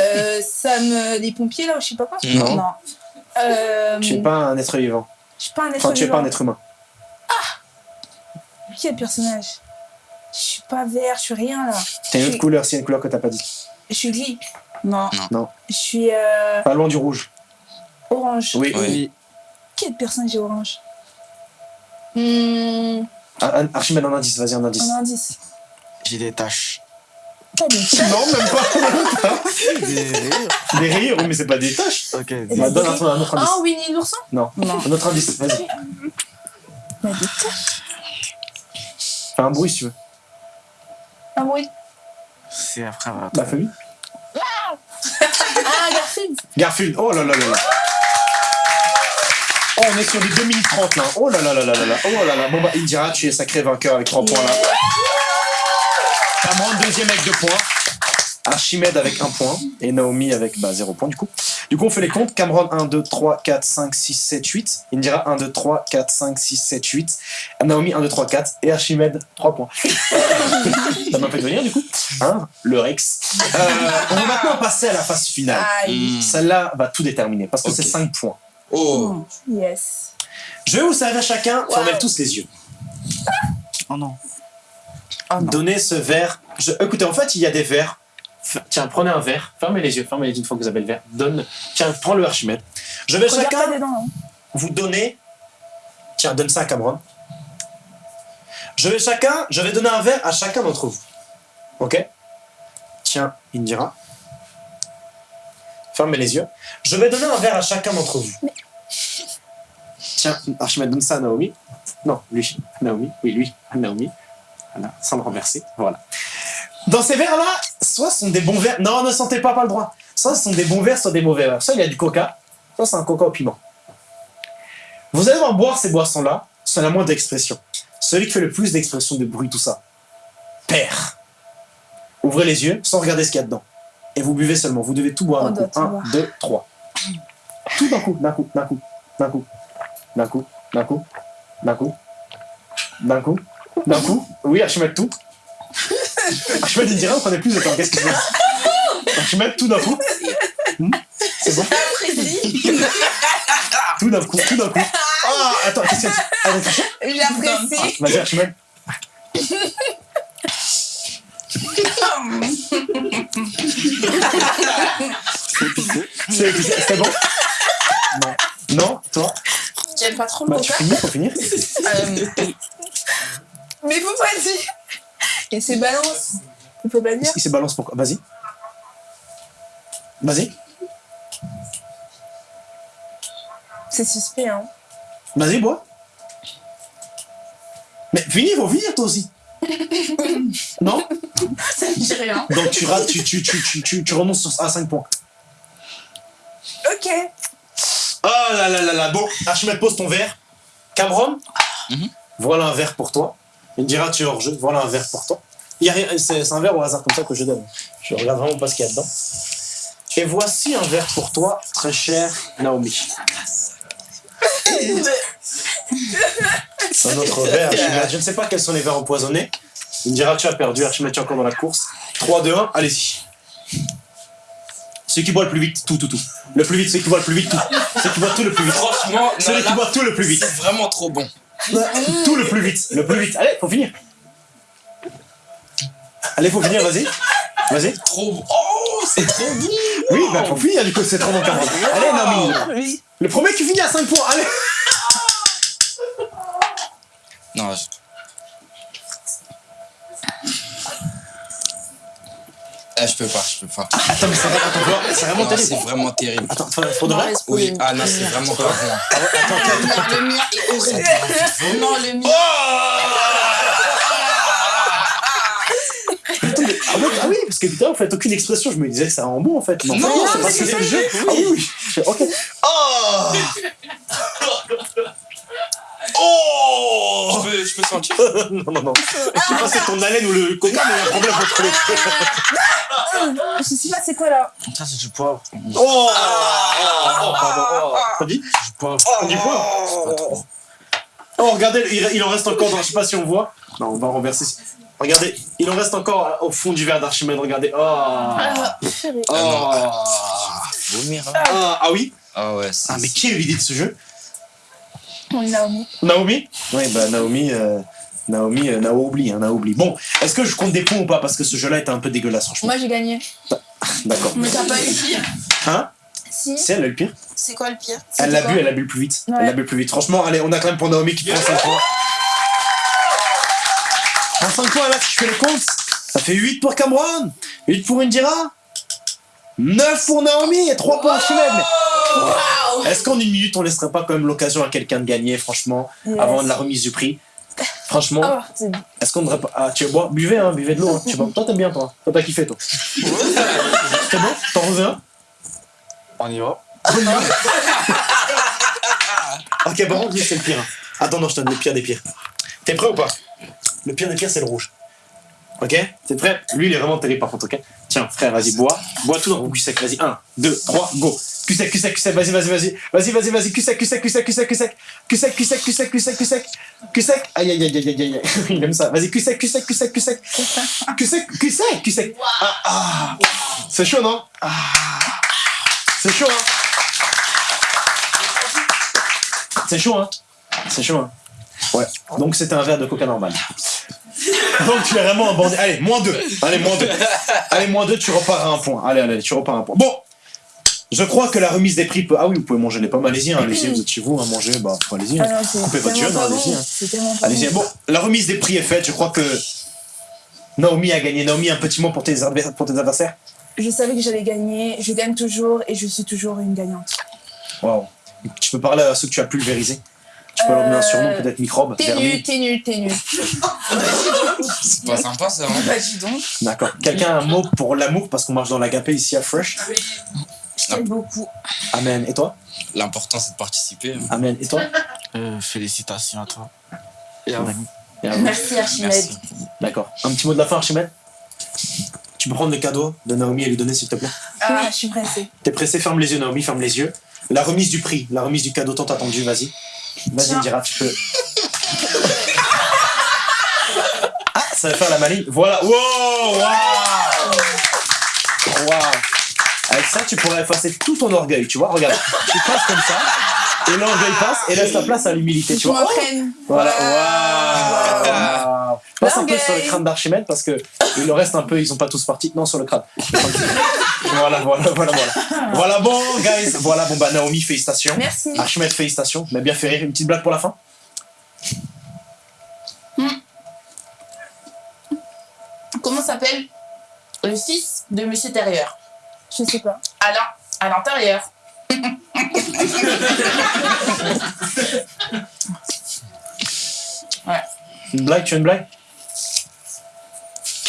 [SPEAKER 3] euh, Sam des pompiers, là, ou je sais pas quoi.
[SPEAKER 5] Non.
[SPEAKER 4] Non.
[SPEAKER 3] Euh,
[SPEAKER 1] Tu n'es pas un être vivant.
[SPEAKER 3] Je suis pas un être
[SPEAKER 1] Enfin, tu es pas un être humain.
[SPEAKER 3] Quel personnage Je suis pas vert, je suis rien là.
[SPEAKER 1] T'as une autre couleur, s'il y a une couleur que t'as pas dit.
[SPEAKER 3] Je suis gris.
[SPEAKER 4] Non.
[SPEAKER 3] Je suis euh,
[SPEAKER 1] Pas loin du rouge.
[SPEAKER 3] orange.
[SPEAKER 1] Oui.
[SPEAKER 2] Oui.
[SPEAKER 3] Quel personnage est orange Hmm,
[SPEAKER 1] Un- un- Archimède, un indice, vas-y, un indice.
[SPEAKER 3] Un indice.
[SPEAKER 2] J'ai des taches.
[SPEAKER 3] Des taches
[SPEAKER 1] Non, même pas.
[SPEAKER 2] Des rires.
[SPEAKER 1] Des rires, oui, mais c'est pas des taches.
[SPEAKER 2] Ok.
[SPEAKER 3] des
[SPEAKER 1] Bah, donne un, autre indice.
[SPEAKER 3] Ah, Winnie l'ourson
[SPEAKER 1] Non.
[SPEAKER 4] Non.
[SPEAKER 1] Un autre indice, vas-y.
[SPEAKER 3] Des taches.
[SPEAKER 1] Fais un bruit si tu veux.
[SPEAKER 3] Un bruit.
[SPEAKER 2] C'est après.
[SPEAKER 1] La famille
[SPEAKER 3] Ah, Garfield
[SPEAKER 1] Garfield, oh là là là là. Oh, on est sur les 2 minutes 30 là. Oh là là là là là là. Oh là là. Bon bah, Indira, tu es sacré vainqueur avec 3 points là. Cameron, deuxième avec 2 points. Archimède avec 1 point. Et Naomi avec bah, 0 point du coup. Du coup, on fait les comptes. Cameron 1, 2, 3, 4, 5, 6, 7, 8. Indira 1, 2, 3, 4, 5, 6, 7, 8. Naomi 1, 2, 3, 4. Et Archimède 3 points. Ça m'a fait venir du coup. Hein Le Rex. Euh, on va maintenant passer à la phase finale.
[SPEAKER 5] Hmm.
[SPEAKER 1] Celle-là va tout déterminer parce que c'est 5 points.
[SPEAKER 5] Oh.
[SPEAKER 3] Yes.
[SPEAKER 1] Je vais vous servir chacun,
[SPEAKER 3] Wow.
[SPEAKER 1] fermez tous les yeux.
[SPEAKER 2] Oh non.
[SPEAKER 4] Oh non.
[SPEAKER 1] Donnez ce verre. Je- Écoutez, en fait, il y a des verres. Tiens, prenez un verre, fermez les yeux, fermez les yeux une fois que vous avez le verre. Donne. Tiens, prends le Archimède. Je vais
[SPEAKER 3] Regarde
[SPEAKER 1] chacun
[SPEAKER 3] dedans. hein.
[SPEAKER 1] vous donner. Tiens, donne ça à Cameron. Je vais chacun, je vais donner un verre à chacun d'entre vous. Ok? Tiens, Indira. Fermez les yeux. Je vais donner un verre à chacun d'entre vous. Tiens, Archimède, donne ça à Naomi. Non, lui. Naomi. Oui, lui. Naomi. Voilà, sans le renverser. Voilà. Dans ces verres-là, soit ce sont des bons verres. Non, ne sentez pas, pas le droit. Soit ce sont des bons verres, soit des mauvais verres. Soit il y a du coca, soit c'est un coca au piment. Vous allez devoir boire ces boissons-là, c'est la moindre d'expression. Celui qui fait le plus d'expression, de bruit, tout ça, perd. Ouvrez les yeux sans regarder ce qu'il y a dedans. Et vous buvez seulement. Vous devez tout boire d'un coup.
[SPEAKER 3] tout
[SPEAKER 1] 1,
[SPEAKER 3] boire.
[SPEAKER 1] 2, 3. Tout d'un coup, d'un coup, d'un coup, d'un coup, d'un coup, d'un coup, d'un coup, d'un coup, d'un coup. Oui, Archimède tout. Archimède, il dirait, on prenait plus de temps. Qu'est-ce qu'il fait Archimède tout d'un coup. Hmm, C'est bon Tout d'un coup, tout d'un coup. Ah, attends, qu'est-ce qu'il y a Ah, réfléchis.
[SPEAKER 3] J'apprécie.
[SPEAKER 1] Vas-y, Archimède. C'est bon Non. Non Toi
[SPEAKER 4] J'aime pas trop le
[SPEAKER 1] Bah, tu finis, faut finir.
[SPEAKER 4] Euh,
[SPEAKER 3] Mais faut pas dire. Et c'est balance. Il faut pas dire.
[SPEAKER 1] Il se balance pourquoi Vas-y. Vas-y.
[SPEAKER 3] C'est suspect, hein.
[SPEAKER 1] Vas-y, bois. Mais finis, faut finir toi aussi. non?
[SPEAKER 4] Ça me dit rien.
[SPEAKER 1] Donc tu rates, tu, tu, tu, tu, tu, tu renonces à 5 points.
[SPEAKER 3] Ok.
[SPEAKER 1] Oh là là là là. Bon, Archimède, pose ton verre. Cameron?
[SPEAKER 5] Mhm.
[SPEAKER 1] Voilà un verre pour toi. Il me dira, tu es hors jeu. Voilà un verre pour toi. Il y a rien, c'est, c'est un verre au hasard comme ça que je donne. Je regarde vraiment pas ce qu'il y a dedans. Et voici un verre pour toi, très cher Naomi. C'est un autre verre. Je ne sais pas quels sont les verres empoisonnés. Il me dira, tu as perdu, Archimède, tu es encore dans la course. 3, 2, 1, allez-y. Celui qui boit le plus vite, tout, tout, tout. Le plus vite, celui qui boit le plus vite, tout. Celui qui boit tout le plus vite.
[SPEAKER 5] Franchement,
[SPEAKER 1] Celui qui boit tout le plus vite.
[SPEAKER 5] c'est vraiment trop bon.
[SPEAKER 1] Tout le plus vite. Le plus vite. Allez, faut finir. Allez, faut finir, vas-y. Vas-y.
[SPEAKER 5] Trop bon. Oh, c'est trop bon.
[SPEAKER 1] Oui, bah faut finir, du coup, c'est trop bon. Allez, Naomi.
[SPEAKER 3] Oui.
[SPEAKER 1] Le premier qui finit à 5 points, allez.
[SPEAKER 5] Non, je... Eh, je peux pas, je peux pas.
[SPEAKER 1] Attends, mais c'est attends, vraiment
[SPEAKER 5] Non, c'est
[SPEAKER 1] terrible.
[SPEAKER 5] vraiment terrible.
[SPEAKER 1] Attends, faut, faut de vrai
[SPEAKER 5] Oui, ah non, c'est vraiment pas bon.
[SPEAKER 4] Le mien, le mien est horrible. Non, le mien.
[SPEAKER 1] Attends, mais- ah, ouais, ah oui, parce que putain, vous faites aucune expression. Je me disais que c'est un bon en fait. En fait,
[SPEAKER 5] Non,
[SPEAKER 1] c'est
[SPEAKER 5] mais
[SPEAKER 1] parce que
[SPEAKER 5] c'est
[SPEAKER 1] le jeu.
[SPEAKER 5] oui.
[SPEAKER 1] Ah oui, oui. Je- Ok. Oh Oh
[SPEAKER 5] Je peux, sentir.
[SPEAKER 1] Non, non, non. Je sais pas si c'est ton haleine ou le coca, mais il y a un problème entre les deux.
[SPEAKER 3] Je sais pas c'est quoi là.
[SPEAKER 2] Ça, c'est du poivre.
[SPEAKER 1] Oh, oh, pardon. Oh. T'as dit
[SPEAKER 2] Du poivre.
[SPEAKER 1] Dit quoi
[SPEAKER 2] Pas trop.
[SPEAKER 1] Oh, regardez, il, il en reste encore dans. Je sais pas si on voit. Non, on va renverser. Regardez, il en reste encore au fond du verre d'Archimède. Regardez. Oh.
[SPEAKER 3] Ah.
[SPEAKER 1] Oh.
[SPEAKER 5] Vomir. hein.
[SPEAKER 1] Ah, ah oui
[SPEAKER 5] Ah ouais, c'est.
[SPEAKER 1] Ah, mais qui a eu l'idée de ce jeu
[SPEAKER 3] Naomi.
[SPEAKER 1] Naomi? Oui, bah Naomi. euh, Naomi, euh, Naomi, hein, Naomi. Bon, est-ce que je compte des points ou pas? Parce que ce jeu-là était un peu dégueulasse, franchement.
[SPEAKER 3] Moi j'ai gagné.
[SPEAKER 1] D'accord.
[SPEAKER 4] Mais t'as pas eu pire.
[SPEAKER 1] Hein?
[SPEAKER 3] Si.
[SPEAKER 1] C'est elle, le pire
[SPEAKER 4] C'est quoi le pire?
[SPEAKER 1] Elle l'a bu, elle l'a bu le plus vite.
[SPEAKER 3] Ouais.
[SPEAKER 1] Elle l'a bu le plus vite. Franchement, allez, on a quand même pour Naomi qui prend 5 points. Prends 5 points là, si je fais le compte. Ça fait 8 pour Cameron, 8 pour Indira, 9 pour Naomi et 3 pour Archimède. Est-ce qu'en une minute, on laisserait pas quand même l'occasion à quelqu'un de gagner, franchement,
[SPEAKER 3] Yes.
[SPEAKER 1] avant de la remise du prix? Franchement,
[SPEAKER 3] c'est
[SPEAKER 1] est-ce qu'on ne devrait pas. Ah, tu bois, buvez, hein, buvez de l'eau. Hein. Tu vois, toi, t'aimes bien, toi. Toi, t'as kiffé, toi. C'est bon? T'en veux un?
[SPEAKER 2] On y va.
[SPEAKER 1] Ok, bon, lui, c'est le pire. Attends, non, je te donne le pire des pires. T'es prêt ou pas? Le pire des pires, c'est le rouge. Ok T'es prêt Lui, il est vraiment terrible par contre, ok Tiens, frère, vas-y, bois. Bois tout dans ton cul sec. Vas-y, 1, 2, 3, go. Cul sec, cul sec, cul sec, vas-y, vas-y, vas-y. Vas-y, vas-y, vas-y, cul sec, cul sec, cul sec, cul sec, cul sec. Cul sec, cul sec, cul sec, cul sec, cul sec. Cul sec. Aïe, aïe, aïe, aïe, aïe, aïe. Il aime ça. Vas-y, cul sec, cul sec, cul sec, cul sec. Cul sec, cul sec, cul sec. Ah, ah. C'est chaud, non Ah. C'est chaud, hein C'est chaud, hein C'est chaud, hein Ouais. Donc c'était un verre de coca normal. Donc tu es vraiment un bandit. Allez, moins 2. Allez, moins 2. Allez, moins 2, tu repars à un point. Allez, allez, tu repars à un point. Bon Je crois que la remise des prix peut. Ah oui, vous pouvez manger les pommes, allez-y, hein, allez-y, vous êtes chez vous, hein, manger, bah, allez-y. hein.
[SPEAKER 3] Ah non, c'est
[SPEAKER 1] Coupez votre jeune, allez-y, hein.
[SPEAKER 3] C'est
[SPEAKER 1] Allez-y.
[SPEAKER 3] bon.
[SPEAKER 1] La remise des prix est faite. Je crois que Naomi a gagné. Naomi, un petit mot pour tes, adver- pour tes adversaires?
[SPEAKER 3] Je savais que j'allais gagner, je gagne toujours et je suis toujours une gagnante.
[SPEAKER 1] Waouh. Tu peux parler à ceux que tu as pulvérisés Tu peux leur donner un surnom,
[SPEAKER 3] Euh,
[SPEAKER 1] peut-être microbe,
[SPEAKER 3] T'es nul, t'es nul, t'es nul.
[SPEAKER 5] C'est pas sympa ça, hein.
[SPEAKER 3] Bah dis donc,
[SPEAKER 1] D'accord. Quelqu'un a un mot pour l'amour parce qu'on marche dans l'agapé ici à Fresh?
[SPEAKER 3] Je t'aime beaucoup.
[SPEAKER 1] Amen. Et toi?
[SPEAKER 5] L'important c'est de participer. hein.
[SPEAKER 1] Amen. Et toi?
[SPEAKER 2] Euh, félicitations à toi. Et à
[SPEAKER 1] Ouais.
[SPEAKER 2] vous.
[SPEAKER 1] Et à vous.
[SPEAKER 3] Merci Archimède.
[SPEAKER 1] D'accord. Un petit mot de la fin, Archimède? Tu peux prendre le cadeau de Naomi et lui donner, s'il te plaît?
[SPEAKER 3] Ah, je suis pressée.
[SPEAKER 1] T'es pressé, ferme les yeux, Naomi, ferme les yeux. La remise du prix, la remise du cadeau tant attendu, vas-y. Vas-y. Indira, tu peux. Ah, ça va faire la maligne. Voilà. Wow, wow. Wow. Avec ça, tu pourrais effacer tout ton orgueil, tu vois. Regarde, tu passes comme ça, et l'orgueil passe et laisse la place à l'humilité, tu vois. Oh. Voilà. Passe un peu sur le crâne d'Archimède parce que il leur reste un peu, ils sont pas tous partis. Non, sur le crâne. voilà, voilà, voilà, voilà. Voilà, bon, guys. Voilà, bon, bah, Naomi, félicitations.
[SPEAKER 3] Merci.
[SPEAKER 1] Archimède, félicitations. Mais bien fait rire. Une petite blague pour la fin
[SPEAKER 4] Comment s'appelle le fils de Monsieur Terrier
[SPEAKER 3] Je sais pas.
[SPEAKER 4] À l'in- à l'intérieur.
[SPEAKER 1] Une blague, tu as une blague?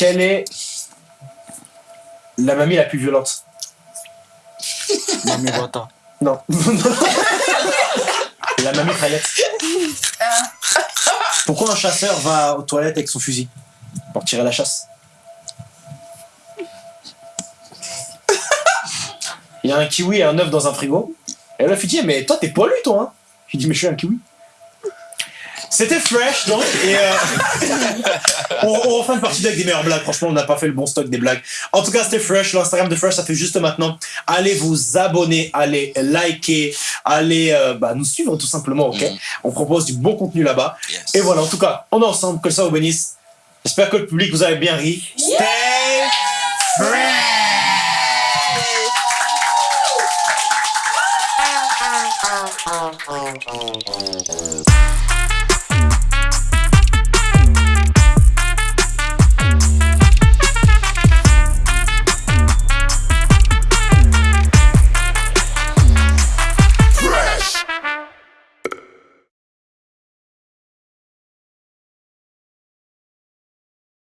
[SPEAKER 1] Quelle est la mamie la plus violente
[SPEAKER 2] Mamie Wata.
[SPEAKER 1] Non. la mamie Rayette. Pourquoi un chasseur va aux toilettes avec son fusil Pour tirer la chasse? Il y a un kiwi et un œuf dans un frigo. Et là, il dit Mais toi, t'es poilu, toi hein? Je lui dis Mais je suis un kiwi. C'était fresh, donc. Et euh, on, on refait une partie avec des meilleures blagues. Franchement, on n'a pas fait le bon stock des blagues. En tout cas, c'était fresh. L'Instagram de fresh, ça fait juste maintenant. Allez vous abonner, allez liker, allez euh, bah, nous suivre tout simplement. Ok?
[SPEAKER 5] Mm.
[SPEAKER 1] On propose du bon contenu là-bas. Et voilà. En tout cas, on est ensemble. Que ça vous bénisse. J'espère que le public vous avez bien ri. Stay fresh. Ah, ah, ah,